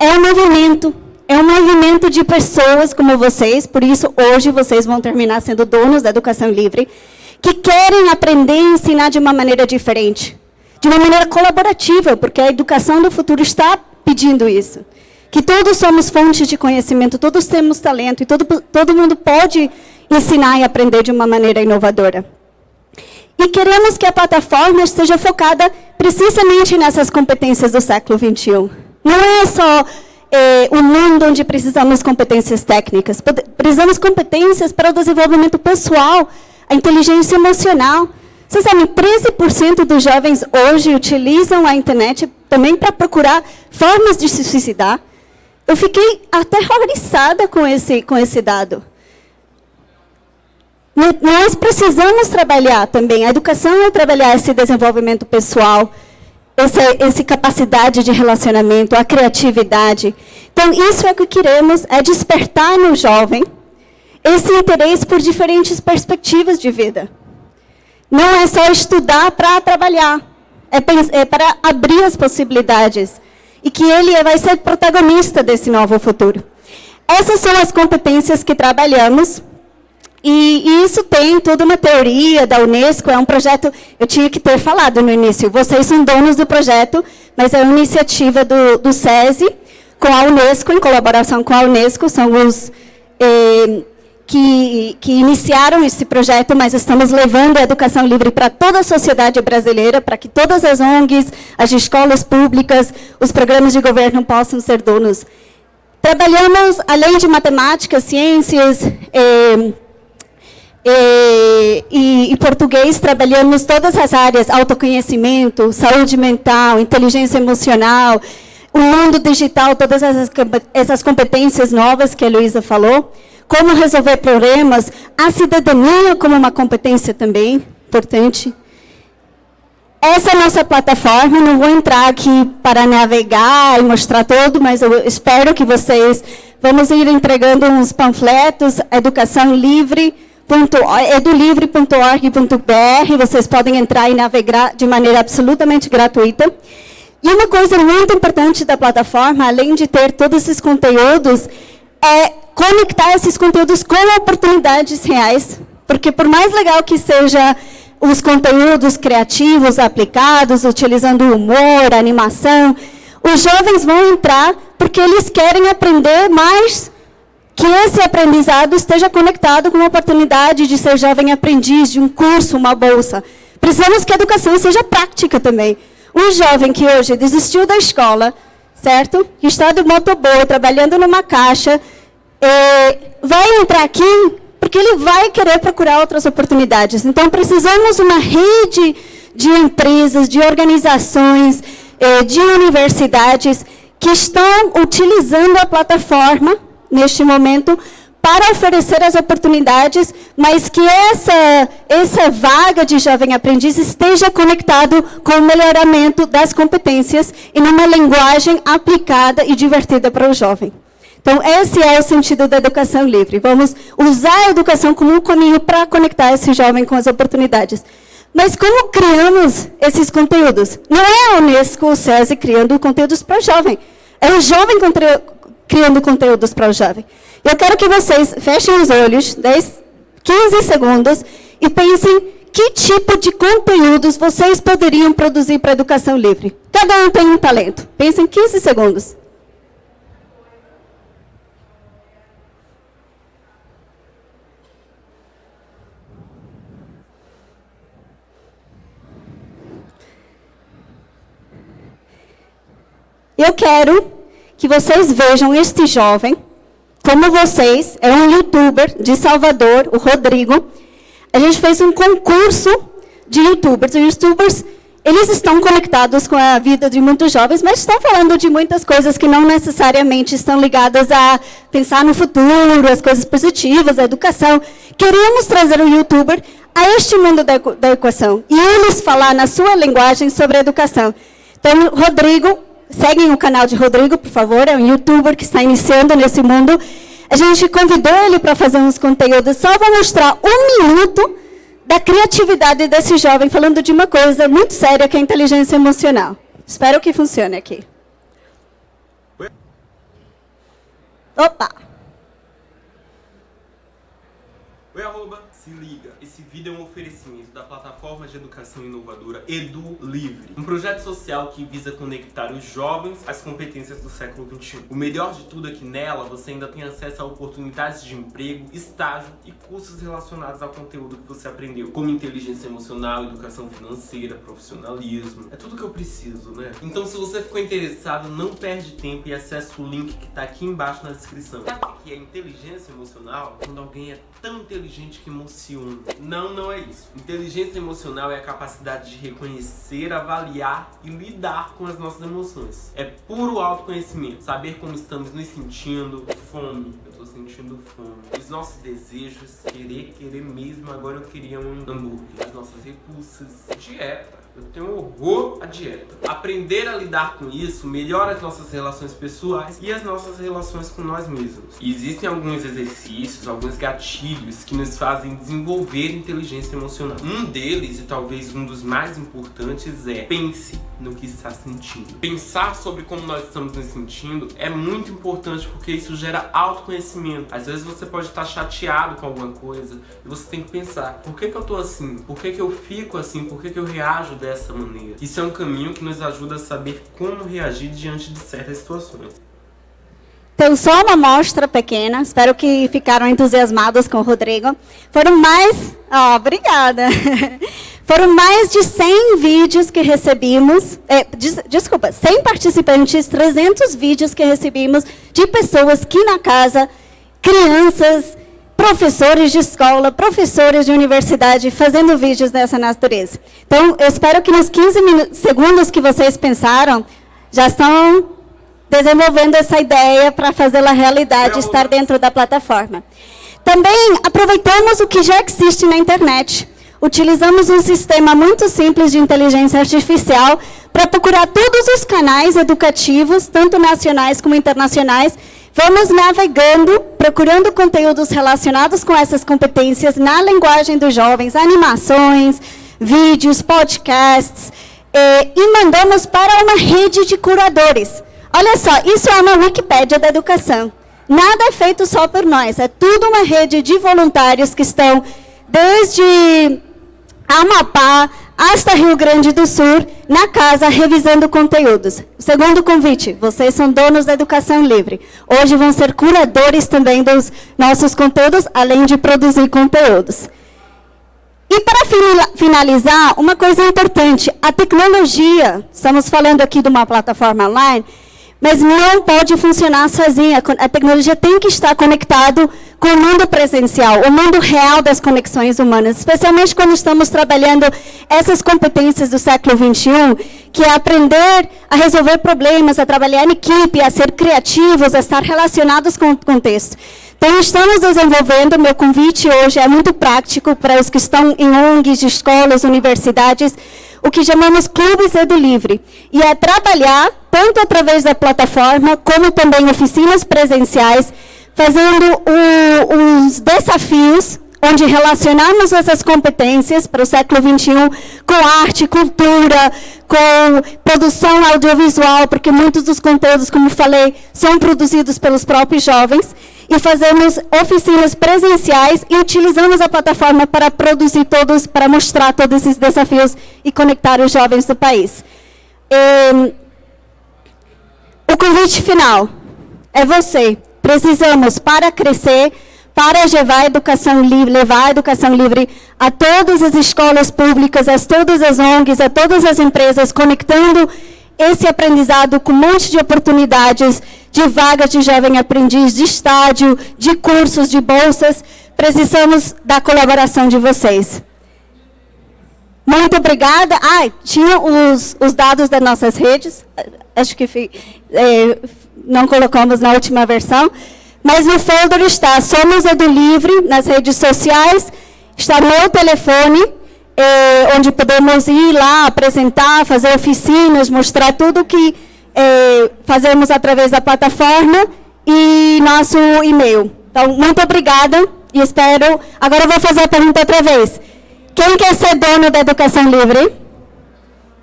é um movimento. É um movimento de pessoas como vocês, por isso hoje vocês vão terminar sendo donos da educação livre, que querem aprender e ensinar de uma maneira diferente, de uma maneira colaborativa, porque a educação do futuro está pedindo isso que todos somos fontes de conhecimento, todos temos talento e todo, todo mundo pode ensinar e aprender de uma maneira inovadora. E queremos que a plataforma esteja focada precisamente nessas competências do século XXI. Não é só é, um mundo onde precisamos competências técnicas, precisamos competências para o desenvolvimento pessoal, a inteligência emocional. Vocês sabem, 13% dos jovens hoje utilizam a internet também para procurar formas de se suicidar. Eu fiquei aterrorizada com esse, com esse dado. Nós precisamos trabalhar também, a educação é trabalhar esse desenvolvimento pessoal, essa, essa capacidade de relacionamento, a criatividade. Então, isso é o que queremos, é despertar no jovem esse interesse por diferentes perspectivas de vida. Não é só estudar para trabalhar, é, é para abrir as possibilidades e que ele vai ser protagonista desse novo futuro. Essas são as competências que trabalhamos, e, isso tem toda uma teoria da Unesco, é um projeto, eu tinha que ter falado no início, vocês são donos do projeto, mas é uma iniciativa do, do SESI, com a Unesco, em colaboração com a Unesco, são os eh, que, que iniciaram esse projeto, mas estamos levando a educação livre para toda a sociedade brasileira, para que todas as ONGs, as escolas públicas, os programas de governo possam ser donos. Trabalhamos, além de matemática, ciências eh, e, e, português, trabalhamos todas as áreas, autoconhecimento, saúde mental, inteligência emocional, o mundo digital, todas essas, essas competências novas que a Luísa falou como resolver problemas, a cidadania como uma competência também importante. Essa é a nossa plataforma, não vou entrar aqui para navegar e mostrar todo, mas eu espero que vocês, vamos ir entregando uns panfletos, educação livre, edulivre.org.br, vocês podem entrar e navegar de maneira absolutamente gratuita. E uma coisa muito importante da plataforma, além de ter todos esses conteúdos, é conectar esses conteúdos com oportunidades reais, porque por mais legal que seja os conteúdos criativos aplicados, utilizando humor, animação, os jovens vão entrar porque eles querem aprender mais que esse aprendizado esteja conectado com a oportunidade de ser jovem aprendiz, de um curso, uma bolsa. Precisamos que a educação seja prática também. Um jovem que hoje desistiu da escola, certo? Que está de motoboy, trabalhando numa caixa, é, vai entrar aqui porque ele vai querer procurar outras oportunidades. Então, precisamos uma rede de empresas, de organizações, é, de universidades que estão utilizando a plataforma, neste momento, para oferecer as oportunidades, mas que essa, essa vaga de jovem aprendiz esteja conectado com o melhoramento das competências e numa linguagem aplicada e divertida para o jovem. Então, esse é o sentido da educação livre. Vamos usar a educação como um caminho para conectar esse jovem com as oportunidades. Mas como criamos esses conteúdos? Não é a Unesco ou o SESI criando conteúdos para o jovem. É o jovem criando conteúdos para o jovem. Eu quero que vocês fechem os olhos, 10, 15 segundos, e pensem que tipo de conteúdos vocês poderiam produzir para a educação livre. Cada um tem um talento. Pensem 15 segundos. Eu quero que vocês vejam este jovem, como vocês, é um youtuber de Salvador, o Rodrigo. A gente fez um concurso de youtubers. Os youtubers, eles estão conectados com a vida de muitos jovens, mas estão falando de muitas coisas que não necessariamente estão ligadas a pensar no futuro, as coisas positivas, a educação. Queríamos trazer o youtuber a este mundo da, da equação e eles falar na sua linguagem sobre a educação. Então, Rodrigo Seguem o canal de Rodrigo, por favor, é um youtuber que está iniciando nesse mundo. A gente convidou ele para fazer uns conteúdos, só vou mostrar um minuto da criatividade desse jovem, falando de uma coisa muito séria, que é a inteligência emocional. Espero que funcione aqui. Opa! Oi, arroba, se liga. Esse vídeo é um oferecimento da plataforma de educação inovadora Edu Livre, um projeto social que visa conectar os jovens às competências do século XXI. O melhor de tudo é que nela você ainda tem acesso a oportunidades de emprego, estágio e cursos relacionados ao conteúdo que você aprendeu, como inteligência emocional, educação financeira, profissionalismo. É tudo que eu preciso, né? Então se você ficou interessado, não perde tempo e acesse o link que tá aqui embaixo na descrição. Sabe o que é inteligência emocional? Quando alguém é tão inteligente que emociona. Não, não é isso. Inteligência emocional é a capacidade de reconhecer, avaliar e lidar com as nossas emoções. É puro autoconhecimento, saber como estamos nos sentindo, fome, eu tô sentindo fome. Os nossos desejos, querer, querer mesmo, agora eu queria um hambúrguer. As nossas repulsas, dieta eu tenho horror à dieta. Aprender a lidar com isso melhora as nossas relações pessoais e as nossas relações com nós mesmos. E existem alguns exercícios, alguns gatilhos que nos fazem desenvolver inteligência emocional. Um deles, e talvez um dos mais importantes, é pense no que está sentindo. Pensar sobre como nós estamos nos sentindo é muito importante porque isso gera autoconhecimento. Às vezes você pode estar chateado com alguma coisa e você tem que pensar, por que, que eu tô assim? Por que, que eu fico assim? Por que, que eu reajo dessa maneira? Isso é um caminho que nos ajuda a saber como reagir diante de certas situações. Então, só uma amostra pequena, espero que ficaram entusiasmados com o Rodrigo. Foram mais... Oh, obrigada. Foram mais de 100 vídeos que recebimos, é, des, desculpa, 100 participantes, 300 vídeos que recebemos de pessoas que na casa, crianças, professores de escola, professores de universidade, fazendo vídeos dessa natureza. Então, eu espero que nos 15 segundos que vocês pensaram, já estão desenvolvendo essa ideia para fazê-la realidade, estar dentro da plataforma. Também aproveitamos o que já existe na internet. Utilizamos um sistema muito simples de inteligência artificial para procurar todos os canais educativos, tanto nacionais como internacionais. Vamos navegando, procurando conteúdos relacionados com essas competências na linguagem dos jovens, animações, vídeos, podcasts, eh, e mandamos para uma rede de curadores. Olha só, isso é uma Wikipédia da educação. Nada é feito só por nós, é tudo uma rede de voluntários que estão desde Amapá hasta Rio Grande do Sul, na casa, revisando conteúdos. Segundo convite, vocês são donos da educação livre. Hoje vão ser curadores também dos nossos conteúdos, além de produzir conteúdos. E para finalizar, uma coisa importante, a tecnologia, estamos falando aqui de uma plataforma online, mas não pode funcionar sozinha. A tecnologia tem que estar conectado com o mundo presencial, o mundo real das conexões humanas, especialmente quando estamos trabalhando essas competências do século XXI, que é aprender a resolver problemas, a trabalhar em equipe, a ser criativos, a estar relacionados com o contexto. Então, estamos desenvolvendo, meu convite hoje é muito prático para os que estão em ONGs, escolas, universidades, o que chamamos Clubes Edu Livre. E é trabalhar, tanto através da plataforma, como também oficinas presenciais, fazendo os desafios onde relacionamos essas competências para o século XXI com arte, cultura, com produção audiovisual, porque muitos dos conteúdos, como falei, são produzidos pelos próprios jovens, e fazemos oficinas presenciais e utilizamos a plataforma para produzir todos, para mostrar todos esses desafios e conectar os jovens do país. E, o convite final é você. Precisamos, para crescer, para levar a educação livre, levar a educação livre a todas as escolas públicas, a todas as ONGs, a todas as empresas, conectando esse aprendizado com um monte de oportunidades de vagas de jovem aprendiz, de estágio, de cursos, de bolsas. Precisamos da colaboração de vocês. Muito obrigada. Ah, tinha os, os dados das nossas redes. Acho que é, não colocamos na última versão. Mas no folder está Somos Edu Livre nas redes sociais, está meu telefone, eh, onde podemos ir lá, apresentar, fazer oficinas, mostrar tudo que eh, fazemos através da plataforma e nosso e-mail. Então, muito obrigada e espero... Agora eu vou fazer a pergunta outra vez. Quem quer ser dono da educação livre?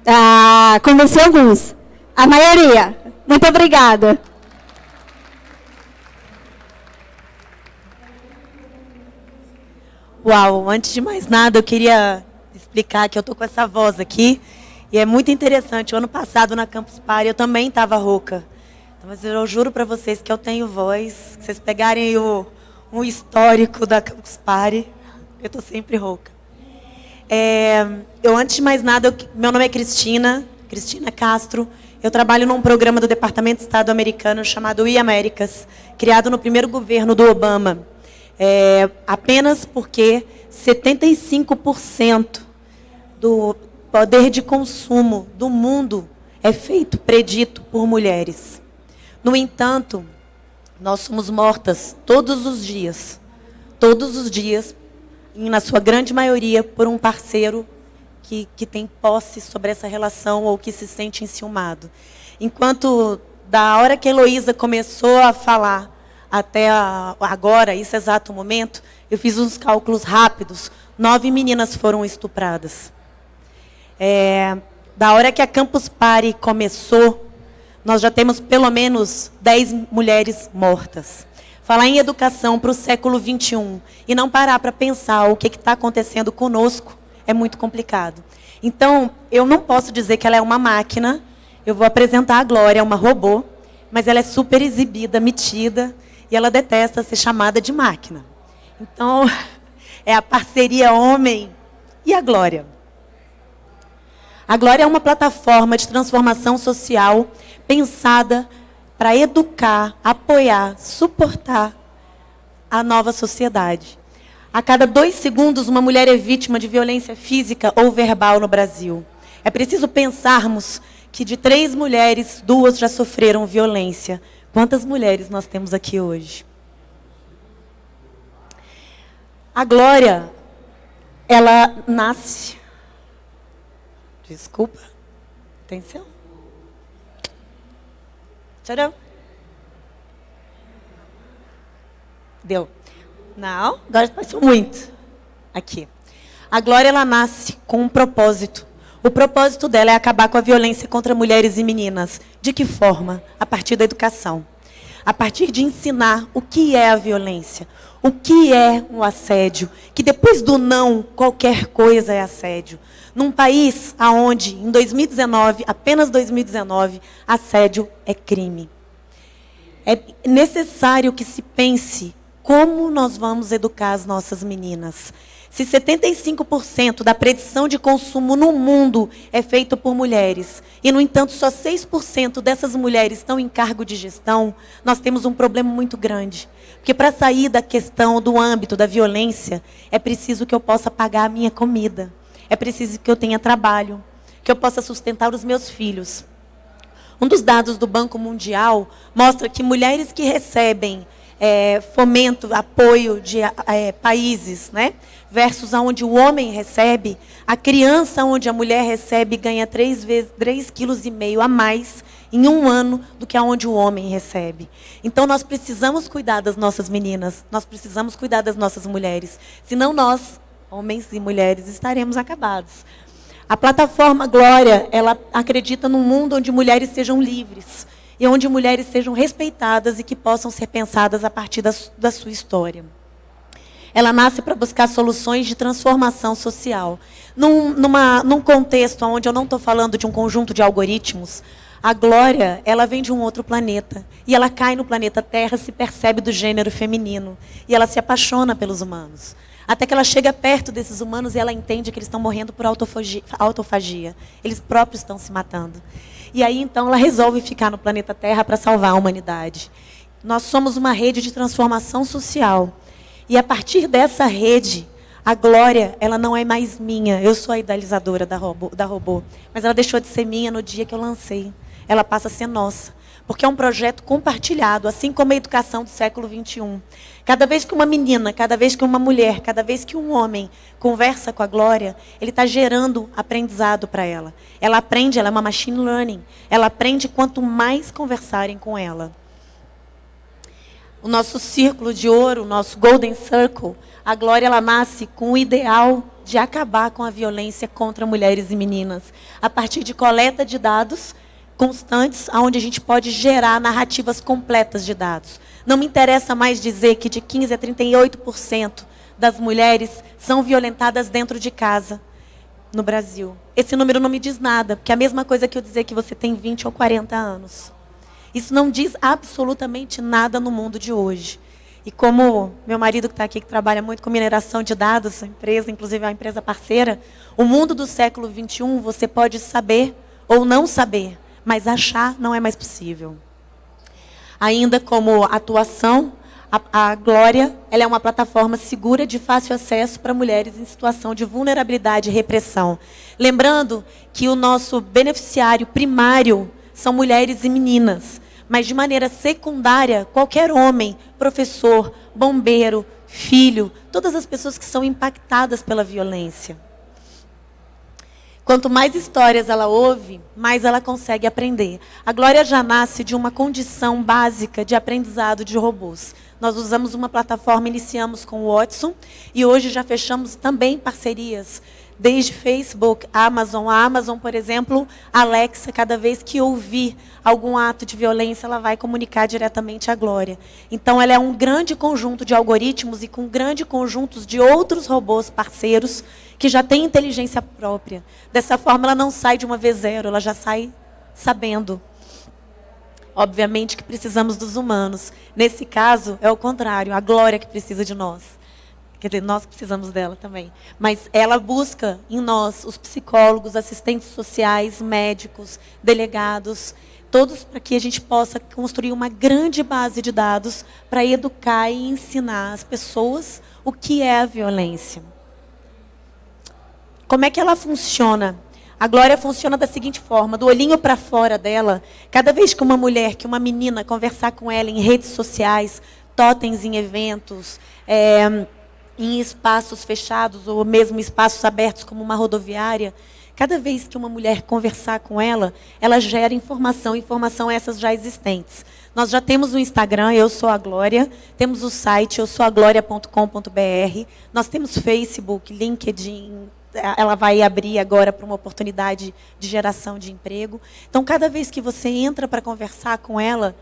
Ah, convenci alguns. A maioria. Muito obrigada. Uau, antes de mais nada, eu queria explicar que eu tô com essa voz aqui. E é muito interessante. O ano passado, na Campus Party, eu também estava rouca. Então, mas eu juro para vocês que eu tenho voz. Se vocês pegarem o, um histórico da Campus Party, eu estou sempre rouca. É, eu, antes de mais nada, eu, meu nome é Cristina, Cristina Castro. Eu trabalho num programa do Departamento de Estado americano chamado E-Américas, criado no primeiro governo do Obama é, apenas porque 75% do poder de consumo do mundo é feito, predito por mulheres. No entanto, nós somos mortas todos os dias, todos os dias, e na sua grande maioria, por um parceiro que, que tem posse sobre essa relação ou que se sente enciumado. Enquanto, da hora que a Heloísa começou a falar até agora, esse exato momento, eu fiz uns cálculos rápidos. Nove meninas foram estupradas. É, da hora que a Campus Party começou, nós já temos pelo menos dez mulheres mortas. Falar em educação para o século XXI e não parar para pensar o que está acontecendo conosco é muito complicado. Então, eu não posso dizer que ela é uma máquina. Eu vou apresentar a Glória, uma robô, mas ela é super exibida, metida, e ela detesta ser chamada de máquina. Então, é a parceria homem e a Glória. A Glória é uma plataforma de transformação social pensada para educar, apoiar, suportar a nova sociedade. A cada dois segundos, uma mulher é vítima de violência física ou verbal no Brasil. É preciso pensarmos que de três mulheres, duas já sofreram violência Quantas mulheres nós temos aqui hoje? A Glória, ela nasce. Desculpa. Atenção. Tcharam. Deu. Não, agora passou muito. Aqui. A Glória, ela nasce com um propósito. O propósito dela é acabar com a violência contra mulheres e meninas. De que forma? A partir da educação. A partir de ensinar o que é a violência, o que é um assédio, que depois do não, qualquer coisa é assédio. Num país onde, em 2019, apenas 2019, assédio é crime. É necessário que se pense como nós vamos educar as nossas meninas. Se 75% da predição de consumo no mundo é feito por mulheres, e, no entanto, só 6% dessas mulheres estão em cargo de gestão, nós temos um problema muito grande. Porque para sair da questão do âmbito da violência, é preciso que eu possa pagar a minha comida. É preciso que eu tenha trabalho, que eu possa sustentar os meus filhos. Um dos dados do Banco Mundial mostra que mulheres que recebem é, fomento, apoio de é, países, né? versus aonde o homem recebe, a criança onde a mulher recebe ganha três vezes, três quilos e meio a mais em um ano do que aonde o homem recebe. Então nós precisamos cuidar das nossas meninas, nós precisamos cuidar das nossas mulheres. Senão nós, homens e mulheres, estaremos acabados. A plataforma Glória, ela acredita num mundo onde mulheres sejam livres e onde mulheres sejam respeitadas e que possam ser pensadas a partir da, da sua história. Ela nasce para buscar soluções de transformação social. Num, numa, num contexto onde eu não estou falando de um conjunto de algoritmos, a Glória, ela vem de um outro planeta. E ela cai no planeta Terra, se percebe do gênero feminino. E ela se apaixona pelos humanos. Até que ela chega perto desses humanos e ela entende que eles estão morrendo por autofagia. autofagia. Eles próprios estão se matando. E aí, então, ela resolve ficar no planeta Terra para salvar a humanidade. Nós somos uma rede de transformação social. E a partir dessa rede, a glória, ela não é mais minha. Eu sou a idealizadora da robô, da robô. Mas ela deixou de ser minha no dia que eu lancei ela passa a ser nossa. Porque é um projeto compartilhado, assim como a educação do século XXI. Cada vez que uma menina, cada vez que uma mulher, cada vez que um homem conversa com a Glória, ele está gerando aprendizado para ela. Ela aprende, ela é uma machine learning. Ela aprende quanto mais conversarem com ela. O nosso círculo de ouro, o nosso Golden Circle, a Glória ela nasce com o ideal de acabar com a violência contra mulheres e meninas, a partir de coleta de dados constantes, onde a gente pode gerar narrativas completas de dados. Não me interessa mais dizer que de 15% a 38% das mulheres são violentadas dentro de casa no Brasil. Esse número não me diz nada, porque é a mesma coisa que eu dizer que você tem 20 ou 40 anos. Isso não diz absolutamente nada no mundo de hoje. E como meu marido que está aqui, que trabalha muito com mineração de dados, empresa, inclusive é uma empresa parceira, o mundo do século XXI você pode saber ou não saber, mas achar não é mais possível. Ainda como atuação, a, a Glória ela é uma plataforma segura de fácil acesso para mulheres em situação de vulnerabilidade e repressão. Lembrando que o nosso beneficiário primário são mulheres e meninas, mas de maneira secundária, qualquer homem, professor, bombeiro, filho, todas as pessoas que são impactadas pela violência. Quanto mais histórias ela ouve, mais ela consegue aprender. A Glória já nasce de uma condição básica de aprendizado de robôs. Nós usamos uma plataforma, iniciamos com o Watson, e hoje já fechamos também parcerias desde Facebook, Amazon. A Amazon, por exemplo, Alexa, cada vez que ouvir algum ato de violência, ela vai comunicar diretamente à Glória. Então, ela é um grande conjunto de algoritmos e com grande conjuntos de outros robôs parceiros que já têm inteligência própria. Dessa forma, ela não sai de uma vez zero, ela já sai sabendo. Obviamente que precisamos dos humanos. Nesse caso, é o contrário, a Glória que precisa de nós. Quer dizer, nós precisamos dela também. Mas ela busca em nós, os psicólogos, assistentes sociais, médicos, delegados, todos para que a gente possa construir uma grande base de dados para educar e ensinar as pessoas o que é a violência. Como é que ela funciona? A glória funciona da seguinte forma: do olhinho para fora dela, cada vez que uma mulher, que uma menina conversar com ela em redes sociais, totens em eventos, é, em espaços fechados ou mesmo espaços abertos como uma rodoviária, cada vez que uma mulher conversar com ela, ela gera informação, informação essas já existentes. Nós já temos o Instagram, eu sou a Glória, temos o site, eu sou a glória.com.br, nós temos Facebook, LinkedIn, ela vai abrir agora para uma oportunidade de geração de emprego. Então, cada vez que você entra para conversar com ela,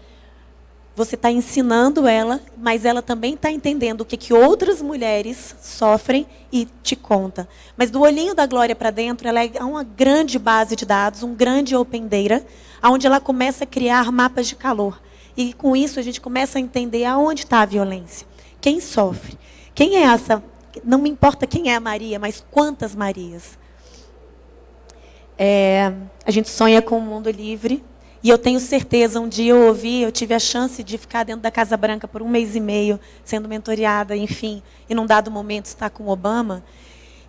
você está ensinando ela, mas ela também está entendendo o que, que outras mulheres sofrem e te conta. Mas do olhinho da Glória para dentro, ela é uma grande base de dados, um grande open data, onde ela começa a criar mapas de calor. E com isso a gente começa a entender aonde está a violência. Quem sofre? Quem é essa? Não me importa quem é a Maria, mas quantas Marias. É, a gente sonha com um mundo livre, e eu tenho certeza, um dia eu ouvi, eu tive a chance de ficar dentro da Casa Branca por um mês e meio, sendo mentoreada, enfim, e num dado momento estar com Obama.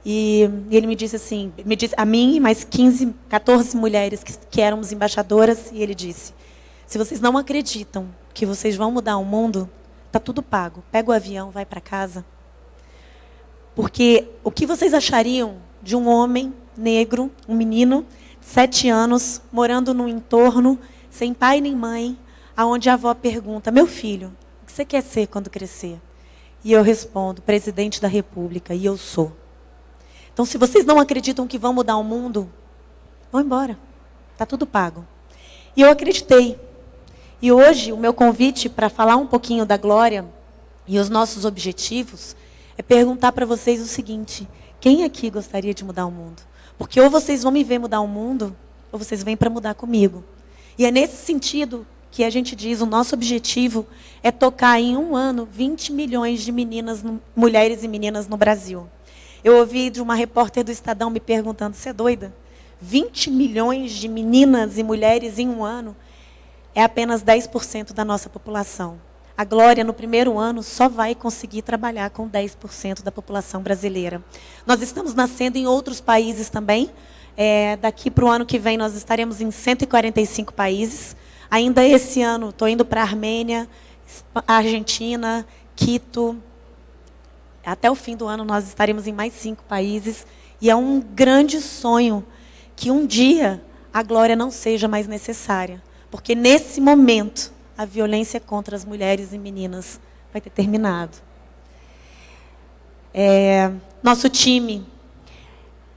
E, e ele me disse assim, me disse, a mim mais 15, 14 mulheres que, que éramos embaixadoras, e ele disse, se vocês não acreditam que vocês vão mudar o mundo, está tudo pago. Pega o avião, vai para casa. Porque o que vocês achariam de um homem negro, um menino, sete anos, morando num entorno sem pai nem mãe, aonde a avó pergunta: "Meu filho, o que você quer ser quando crescer?" E eu respondo: "Presidente da República", e eu sou. Então, se vocês não acreditam que vão mudar o mundo, vão embora. Está tudo pago. E eu acreditei. E hoje, o meu convite para falar um pouquinho da glória e os nossos objetivos é perguntar para vocês o seguinte: quem aqui gostaria de mudar o mundo? Porque ou vocês vão me ver mudar o mundo, ou vocês vêm para mudar comigo. E é nesse sentido que a gente diz, o nosso objetivo é tocar em um ano 20 milhões de meninas, mulheres e meninas no Brasil. Eu ouvi de uma repórter do Estadão me perguntando, você é doida? 20 milhões de meninas e mulheres em um ano é apenas 10% da nossa população. A Glória, no primeiro ano, só vai conseguir trabalhar com 10% da população brasileira. Nós estamos nascendo em outros países também. É, daqui para o ano que vem, nós estaremos em 145 países. Ainda esse ano, estou indo para a Armênia, Argentina, Quito. Até o fim do ano, nós estaremos em mais cinco países. E é um grande sonho que um dia a glória não seja mais necessária. Porque nesse momento, a violência contra as mulheres e meninas vai ter terminado. É, nosso time,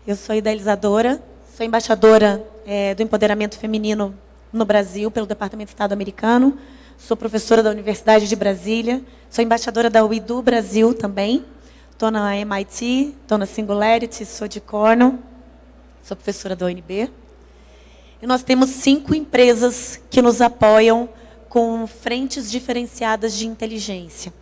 eu sou idealizadora, sou embaixadora é, do empoderamento feminino no Brasil, pelo Departamento de Estado americano, sou professora da Universidade de Brasília, sou embaixadora da UIDU Brasil também, estou na MIT, estou na Singularity, sou de Cornell, sou professora da UNB. E nós temos cinco empresas que nos apoiam com frentes diferenciadas de inteligência.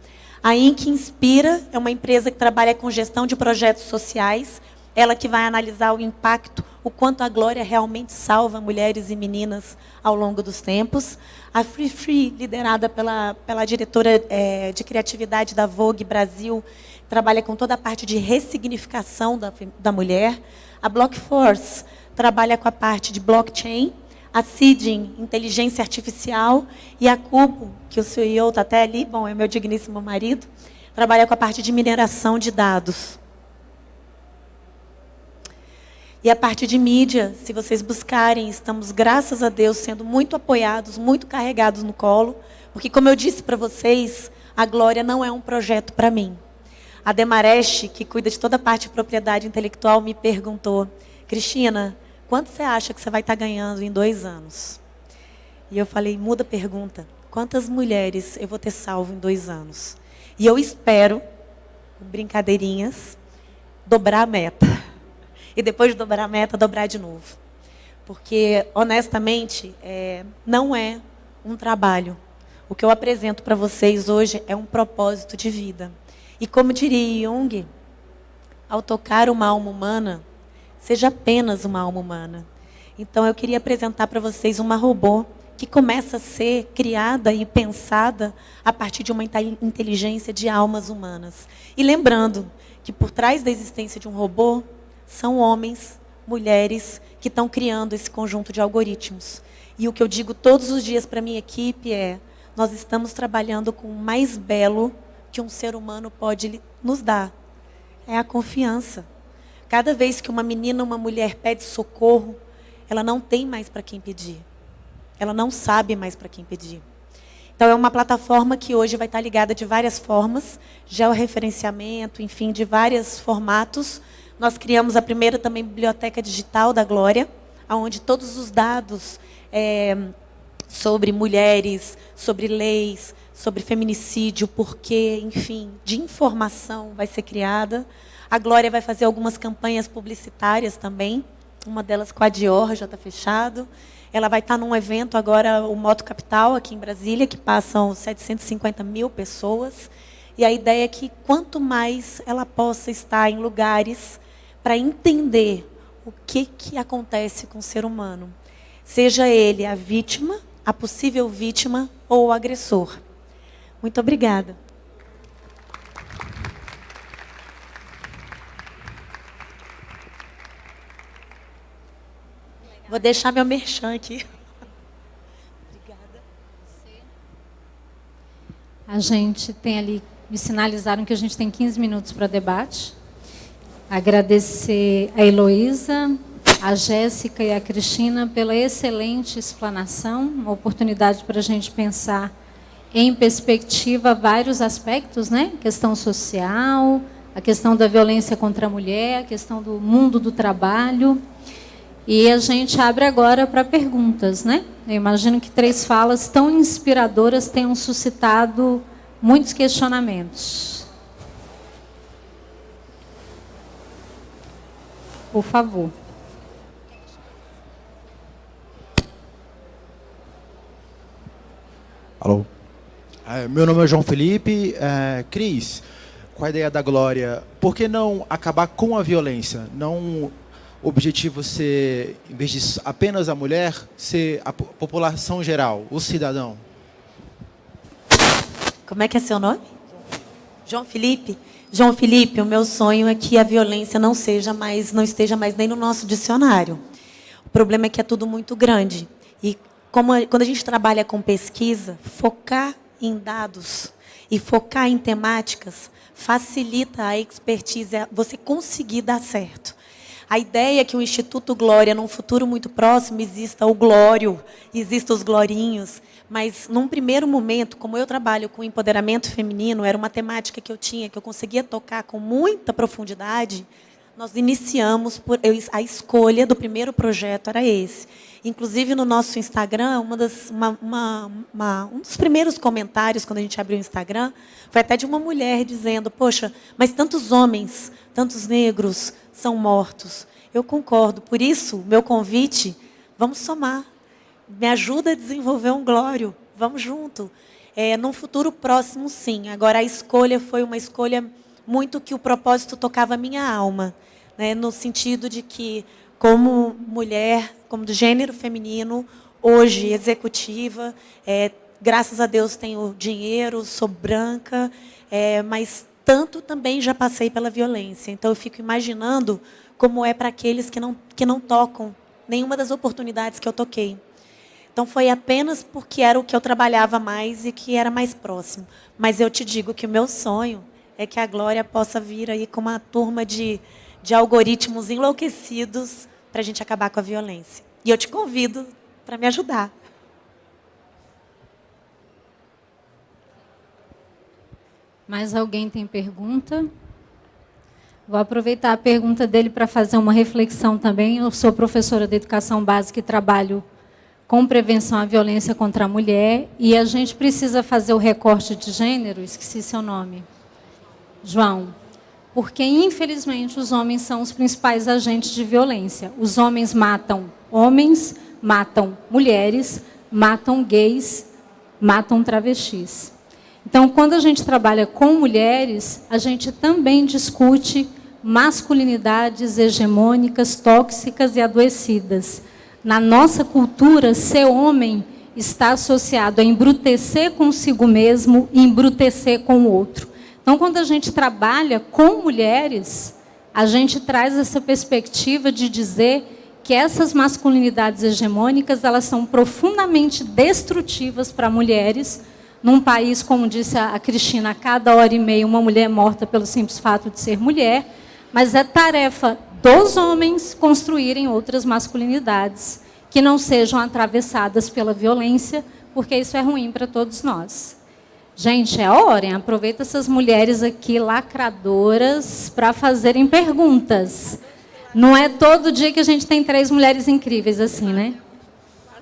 A Inc. Inspira é uma empresa que trabalha com gestão de projetos sociais, ela que vai analisar o impacto, o quanto a Glória realmente salva mulheres e meninas ao longo dos tempos. A Free Free, liderada pela, pela diretora é, de criatividade da Vogue Brasil, trabalha com toda a parte de ressignificação da, da mulher. A Blockforce trabalha com a parte de blockchain, a Seeding, inteligência artificial, e a Cubo, que o CEO está até ali, bom, é meu digníssimo marido, trabalha com a parte de mineração de dados. E a parte de mídia, se vocês buscarem, estamos, graças a Deus, sendo muito apoiados, muito carregados no colo, porque, como eu disse para vocês, a Glória não é um projeto para mim. A Demareste, que cuida de toda a parte de propriedade intelectual, me perguntou, Cristina, quanto você acha que você vai estar ganhando em dois anos? E eu falei, muda a pergunta. Quantas mulheres eu vou ter salvo em dois anos? E eu espero, brincadeirinhas, dobrar a meta. E depois de dobrar a meta, dobrar de novo. Porque, honestamente, é, não é um trabalho. O que eu apresento para vocês hoje é um propósito de vida. E como diria Jung, ao tocar uma alma humana, seja apenas uma alma humana. Então eu queria apresentar para vocês uma robô que começa a ser criada e pensada a partir de uma inteligência de almas humanas. E lembrando que por trás da existência de um robô são homens, mulheres que estão criando esse conjunto de algoritmos. E o que eu digo todos os dias para minha equipe é: nós estamos trabalhando com o mais belo que um ser humano pode nos dar. É a confiança. Cada vez que uma menina, uma mulher pede socorro, ela não tem mais para quem pedir. Ela não sabe mais para quem pedir. Então, é uma plataforma que hoje vai estar ligada de várias formas, georreferenciamento, enfim, de vários formatos. Nós criamos a primeira também biblioteca digital da Glória, onde todos os dados é, sobre mulheres, sobre leis, sobre feminicídio, porquê, enfim, de informação vai ser criada. A Glória vai fazer algumas campanhas publicitárias também, uma delas com a Dior, já está fechado. Ela vai estar num evento agora, o Moto Capital, aqui em Brasília, que passam 750 mil pessoas. E a ideia é que quanto mais ela possa estar em lugares para entender o que, que acontece com o ser humano, seja ele a vítima, a possível vítima ou o agressor. Muito obrigada. Vou deixar meu merchan aqui. Obrigada. A gente tem ali, me sinalizaram que a gente tem 15 minutos para debate. Agradecer a Heloísa, a Jéssica e a Cristina pela excelente explanação, uma oportunidade para a gente pensar em perspectiva vários aspectos, né? Questão social, a questão da violência contra a mulher, a questão do mundo do trabalho. E a gente abre agora para perguntas, né? Eu imagino que três falas tão inspiradoras tenham suscitado muitos questionamentos. Por favor. Alô? É, meu nome é João Felipe. É, Cris, com a ideia da Glória, por que não acabar com a violência? Não objetivo ser, em vez de apenas a mulher, ser a população geral, o cidadão? Como é que é seu nome? João Felipe. João Felipe, o meu sonho é que a violência não seja mais, não esteja mais nem no nosso dicionário. O problema é que é tudo muito grande. E como, quando a gente trabalha com pesquisa, focar em dados e focar em temáticas facilita a expertise, você conseguir dar certo. A ideia é que o Instituto Glória, num futuro muito próximo, exista o Glório, exista os Glorinhos, mas num primeiro momento, como eu trabalho com empoderamento feminino, era uma temática que eu tinha, que eu conseguia tocar com muita profundidade, nós iniciamos por a escolha do primeiro projeto era esse. Inclusive no nosso Instagram, uma das, uma, uma, uma, um dos primeiros comentários quando a gente abriu o Instagram foi até de uma mulher dizendo: poxa, mas tantos homens, tantos negros são mortos. Eu concordo. Por isso, meu convite, vamos somar. Me ajuda a desenvolver um glório. Vamos junto. É, num futuro próximo, sim. Agora, a escolha foi uma escolha muito que o propósito tocava a minha alma né, no sentido de que, como mulher, como do gênero feminino, hoje executiva, é, graças a Deus tenho dinheiro, sou branca, é, mas tanto também já passei pela violência. Então eu fico imaginando como é para aqueles que não, que não tocam nenhuma das oportunidades que eu toquei. Então foi apenas porque era o que eu trabalhava mais e que era mais próximo. Mas eu te digo que o meu sonho é que a Glória possa vir aí com uma turma de de algoritmos enlouquecidos para a gente acabar com a violência. E eu te convido para me ajudar. Mais alguém tem pergunta? Vou aproveitar a pergunta dele para fazer uma reflexão também. Eu sou professora de educação básica e trabalho com prevenção à violência contra a mulher. E a gente precisa fazer o recorte de gênero, esqueci seu nome. João, porque infelizmente os homens são os principais agentes de violência. Os homens matam homens, matam mulheres, matam gays, matam travestis. Então, quando a gente trabalha com mulheres, a gente também discute masculinidades hegemônicas, tóxicas e adoecidas. Na nossa cultura, ser homem está associado a embrutecer consigo mesmo e embrutecer com o outro. Então, quando a gente trabalha com mulheres, a gente traz essa perspectiva de dizer que essas masculinidades hegemônicas elas são profundamente destrutivas para mulheres. Num país, como disse a Cristina, a cada hora e meia uma mulher é morta pelo simples fato de ser mulher, mas é tarefa dos homens construírem outras masculinidades que não sejam atravessadas pela violência, porque isso é ruim para todos nós. Gente, é hora? Aproveita essas mulheres aqui lacradoras para fazerem perguntas. Não é todo dia que a gente tem três mulheres incríveis assim, né?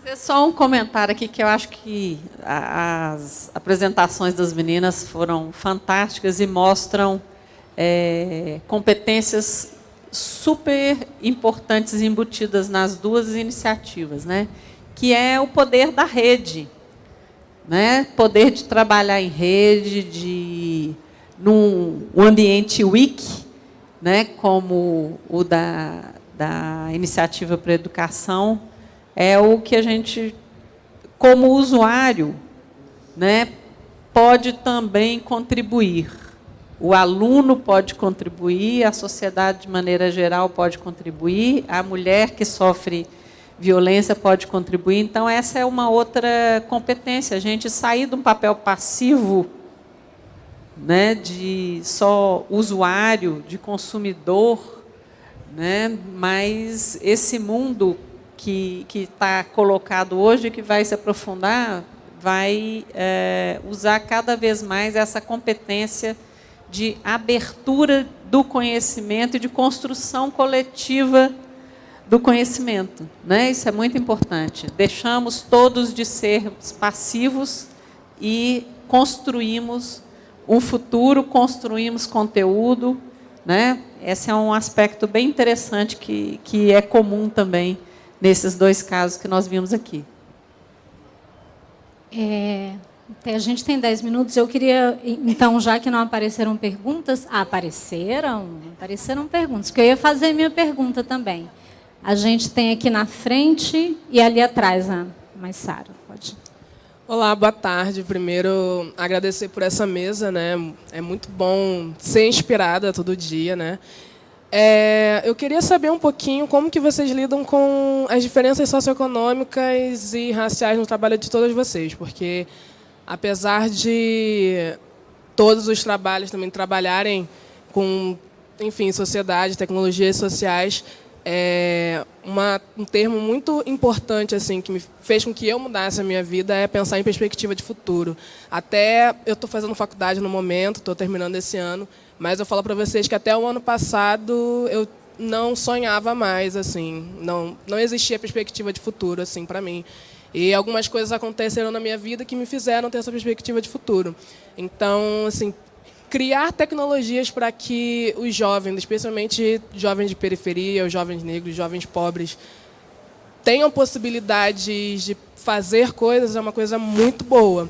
Fazer só um comentário aqui que eu acho que as apresentações das meninas foram fantásticas e mostram é, competências super importantes embutidas nas duas iniciativas, né? Que é o poder da rede né? poder de trabalhar em rede, de num um ambiente wiki, né? como o da, da Iniciativa para a Educação, é o que a gente, como usuário, né? pode também contribuir. O aluno pode contribuir, a sociedade, de maneira geral, pode contribuir, a mulher que sofre violência pode contribuir. Então, essa é uma outra competência, a gente sair de um papel passivo, né, de só usuário, de consumidor, né? mas esse mundo que está colocado hoje, que vai se aprofundar, vai é, usar cada vez mais essa competência de abertura do conhecimento e de construção coletiva do conhecimento. Né? Isso é muito importante. Deixamos todos de ser passivos e construímos um futuro, construímos conteúdo. Né? Esse é um aspecto bem interessante que, que é comum também nesses dois casos que nós vimos aqui. É, a gente tem 10 minutos. Eu queria, então, já que não apareceram perguntas... Ah, apareceram? Apareceram perguntas, que eu ia fazer minha pergunta também. A gente tem aqui na frente e ali atrás, a Maissara. Pode. Olá, boa tarde. Primeiro, agradecer por essa mesa. né? É muito bom ser inspirada todo dia. né? É, eu queria saber um pouquinho como que vocês lidam com as diferenças socioeconômicas e raciais no trabalho de todas vocês, porque apesar de todos os trabalhos também trabalharem com, enfim, sociedade, tecnologias sociais, é uma, um termo muito importante assim que me fez com que eu mudasse a minha vida é pensar em perspectiva de futuro. Até eu estou fazendo faculdade no momento, estou terminando esse ano, mas eu falo para vocês que até o ano passado eu não sonhava mais assim, não não existia perspectiva de futuro assim para mim. E algumas coisas aconteceram na minha vida que me fizeram ter essa perspectiva de futuro. Então, assim, criar tecnologias para que os jovens, especialmente jovens de periferia, os jovens negros, jovens pobres, tenham possibilidades de fazer coisas é uma coisa muito boa.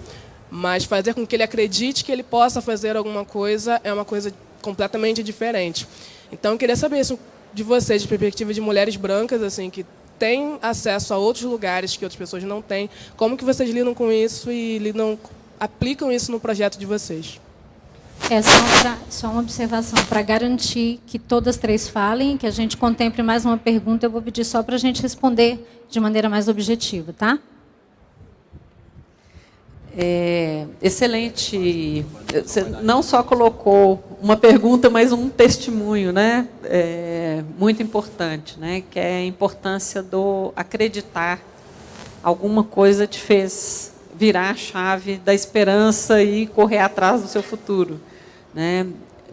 Mas fazer com que ele acredite que ele possa fazer alguma coisa é uma coisa completamente diferente. Então, eu queria saber isso de vocês, de perspectiva de mulheres brancas, assim, que têm acesso a outros lugares que outras pessoas não têm. Como que vocês lidam com isso e lidam, aplicam isso no projeto de vocês? É só, pra, só uma observação. Para garantir que todas três falem, que a gente contemple mais uma pergunta, eu vou pedir só para a gente responder de maneira mais objetiva, tá? É, excelente. Você não só colocou uma pergunta, mas um testemunho, né? É, muito importante, né? Que é a importância do acreditar. Alguma coisa te fez virar a chave da esperança e correr atrás do seu futuro, né?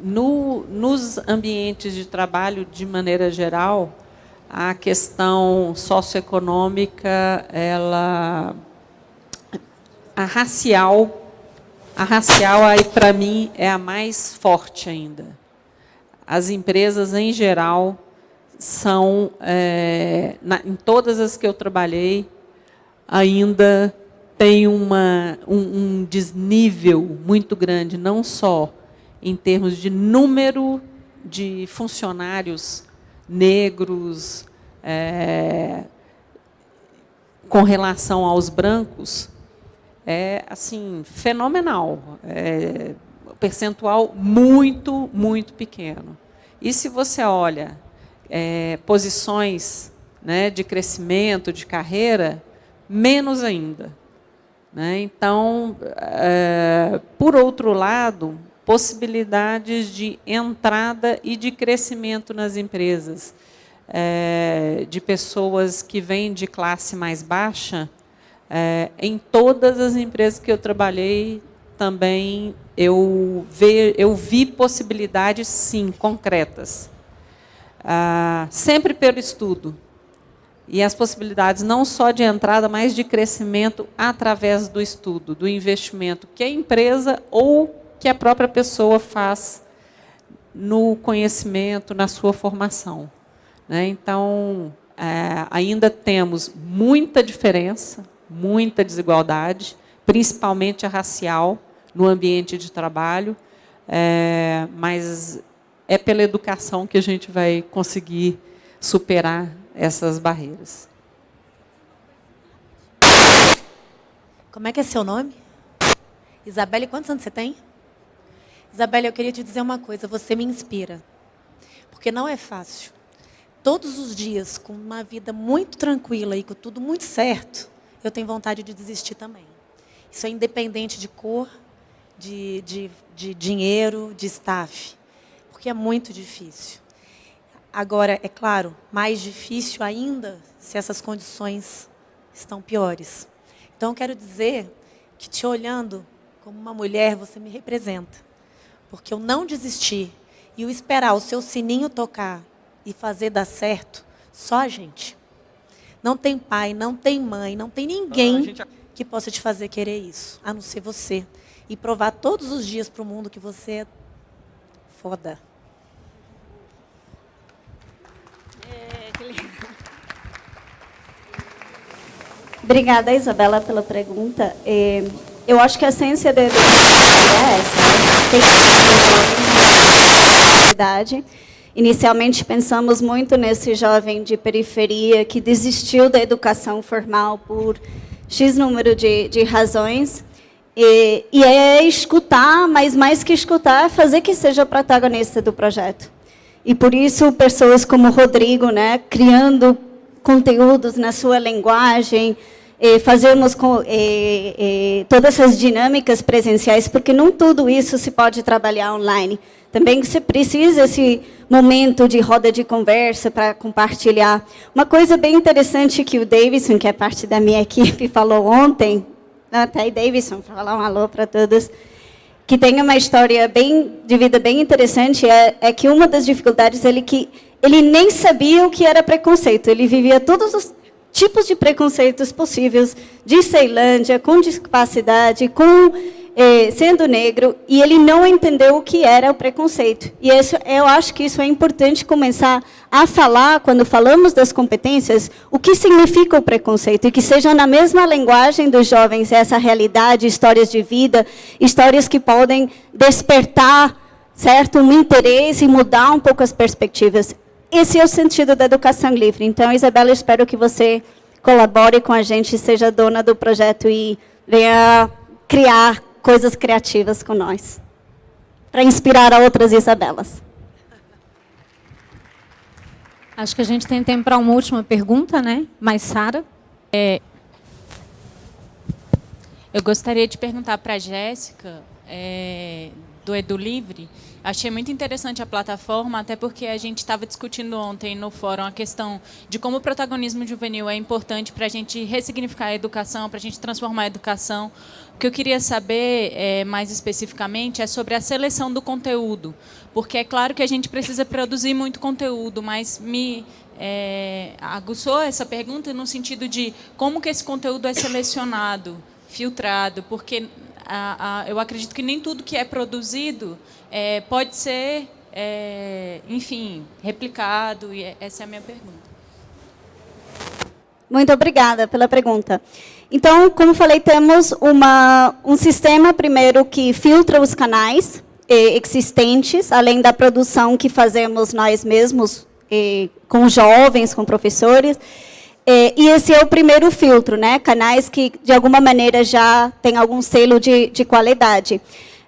No, nos ambientes de trabalho, de maneira geral, a questão socioeconômica, ela a racial, a racial aí para mim é a mais forte ainda. As empresas em geral são, é, na, em todas as que eu trabalhei, ainda tem uma, um, um desnível muito grande, não só em termos de número de funcionários negros, é, com relação aos brancos, é assim fenomenal. É, percentual muito, muito pequeno. E se você olha é, posições né, de crescimento, de carreira, menos ainda. Né? Então, é, por outro lado, possibilidades de entrada e de crescimento nas empresas, é, de pessoas que vêm de classe mais baixa, é, em todas as empresas que eu trabalhei, também eu, ve, eu vi possibilidades, sim, concretas. Ah, sempre pelo estudo. E as possibilidades não só de entrada, mas de crescimento através do estudo, do investimento que a empresa ou que a própria pessoa faz no conhecimento, na sua formação. Né? Então, é, ainda temos muita diferença, muita desigualdade, principalmente a racial, no ambiente de trabalho, é, mas é pela educação que a gente vai conseguir superar essas barreiras. Como é que é seu nome? Isabelle, quantos anos você tem? Isabelle, eu queria te dizer uma coisa, você me inspira. Porque não é fácil. Todos os dias, com uma vida muito tranquila e com tudo muito certo, eu tenho vontade de desistir também. Isso é independente de cor, de, de, de dinheiro, de staff. Porque é muito difícil. Agora, é claro, mais difícil ainda se essas condições estão piores. Então, eu quero dizer que, te olhando como uma mulher, você me representa. Porque eu não desistir e o esperar o seu sininho tocar e fazer dar certo, só a gente. Não tem pai, não tem mãe, não tem ninguém que possa te fazer querer isso, a não ser você. E provar todos os dias para o mundo que você é foda. Obrigada, Isabela, pela pergunta. É, eu acho que a essência da educação é essa. Né? Tem que Inicialmente pensamos muito nesse jovem de periferia que desistiu da educação formal por X número de, de razões. E, e é escutar, mas mais que escutar, é fazer que seja protagonista do projeto. E por isso, pessoas como o Rodrigo, né, criando conteúdos na sua linguagem, fazermos com, todas essas dinâmicas presenciais, porque não tudo isso se pode trabalhar online. Também você precisa esse momento de roda de conversa para compartilhar. Uma coisa bem interessante que o Davidson, que é parte da minha equipe, falou ontem, até aí Davidson, para falar um alô para todos, que tem uma história bem de vida bem interessante, é, é que uma das dificuldades ele que ele nem sabia o que era preconceito. Ele vivia todos os tipos de preconceitos possíveis de Ceilândia, com discapacidade, com eh, sendo negro, e ele não entendeu o que era o preconceito. E isso, eu acho que isso é importante começar a falar, quando falamos das competências, o que significa o preconceito, e que seja na mesma linguagem dos jovens essa realidade, histórias de vida, histórias que podem despertar certo um interesse e mudar um pouco as perspectivas. Esse é o sentido da educação livre. Então, Isabela, espero que você colabore com a gente, seja dona do projeto e venha criar coisas criativas com nós, para inspirar a outras Isabelas. Acho que a gente tem tempo para uma última pergunta, né? Mais Sara. É, eu gostaria de perguntar para a Jéssica, é, do Edu Livre, Achei muito interessante a plataforma, até porque a gente estava discutindo ontem no fórum a questão de como o protagonismo juvenil é importante para a gente ressignificar a educação, para a gente transformar a educação. O que eu queria saber, é, mais especificamente, é sobre a seleção do conteúdo. Porque é claro que a gente precisa produzir muito conteúdo, mas me é, aguçou essa pergunta no sentido de como que esse conteúdo é selecionado, filtrado, porque a, a, eu acredito que nem tudo que é produzido é, pode ser, é, enfim, replicado, e é, essa é a minha pergunta. Muito obrigada pela pergunta. Então, como falei, temos uma, um sistema, primeiro, que filtra os canais existentes, além da produção que fazemos nós mesmos, com jovens, com professores. E esse é o primeiro filtro, né? canais que, de alguma maneira, já têm algum selo de, de qualidade.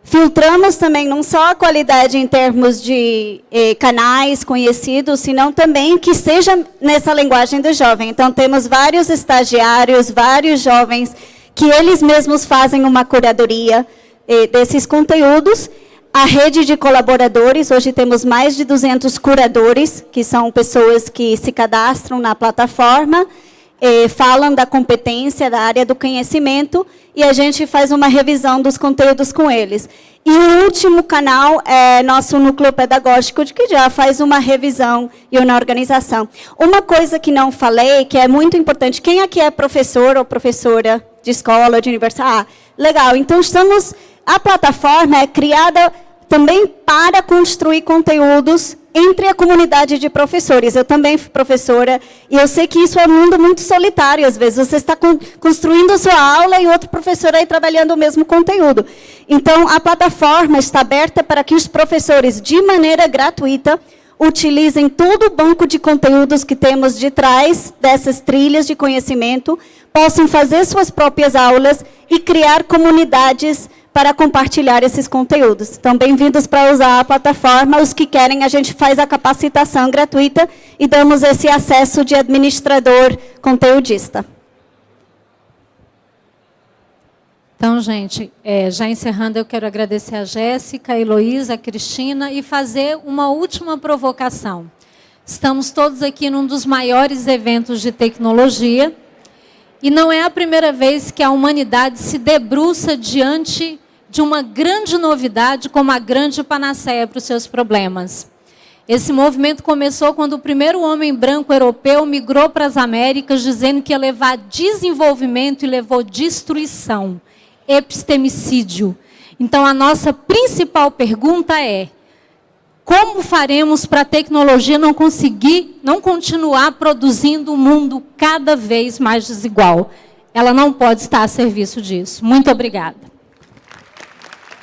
Filtramos também não só a qualidade em termos de eh, canais conhecidos, senão também que seja nessa linguagem do jovem. Então, temos vários estagiários, vários jovens, que eles mesmos fazem uma curadoria eh, desses conteúdos. A rede de colaboradores, hoje temos mais de 200 curadores, que são pessoas que se cadastram na plataforma, eh, falam da competência, da área do conhecimento, e a gente faz uma revisão dos conteúdos com eles. E o último canal é nosso núcleo pedagógico, que já faz uma revisão e uma organização. Uma coisa que não falei, que é muito importante, quem aqui é professor ou professora de escola, de universidade? Ah, legal, então estamos... A plataforma é criada também para construir conteúdos entre a comunidade de professores. Eu também fui professora e eu sei que isso é um mundo muito solitário. Às vezes você está construindo sua aula e outro professor aí trabalhando o mesmo conteúdo. Então, a plataforma está aberta para que os professores, de maneira gratuita, utilizem todo o banco de conteúdos que temos de trás dessas trilhas de conhecimento, possam fazer suas próprias aulas e criar comunidades para compartilhar esses conteúdos. Então, bem-vindos para usar a plataforma. Os que querem, a gente faz a capacitação gratuita e damos esse acesso de administrador conteudista. Então, gente, é, já encerrando, eu quero agradecer a Jéssica, a Heloísa, a Cristina e fazer uma última provocação. Estamos todos aqui num dos maiores eventos de tecnologia. E não é a primeira vez que a humanidade se debruça diante de uma grande novidade como a grande panaceia para os seus problemas. Esse movimento começou quando o primeiro homem branco europeu migrou para as Américas, dizendo que ia levar desenvolvimento e levou destruição, epistemicídio. Então, a nossa principal pergunta é: como faremos para a tecnologia não conseguir, não continuar produzindo um mundo cada vez mais desigual? Ela não pode estar a serviço disso. Muito obrigada.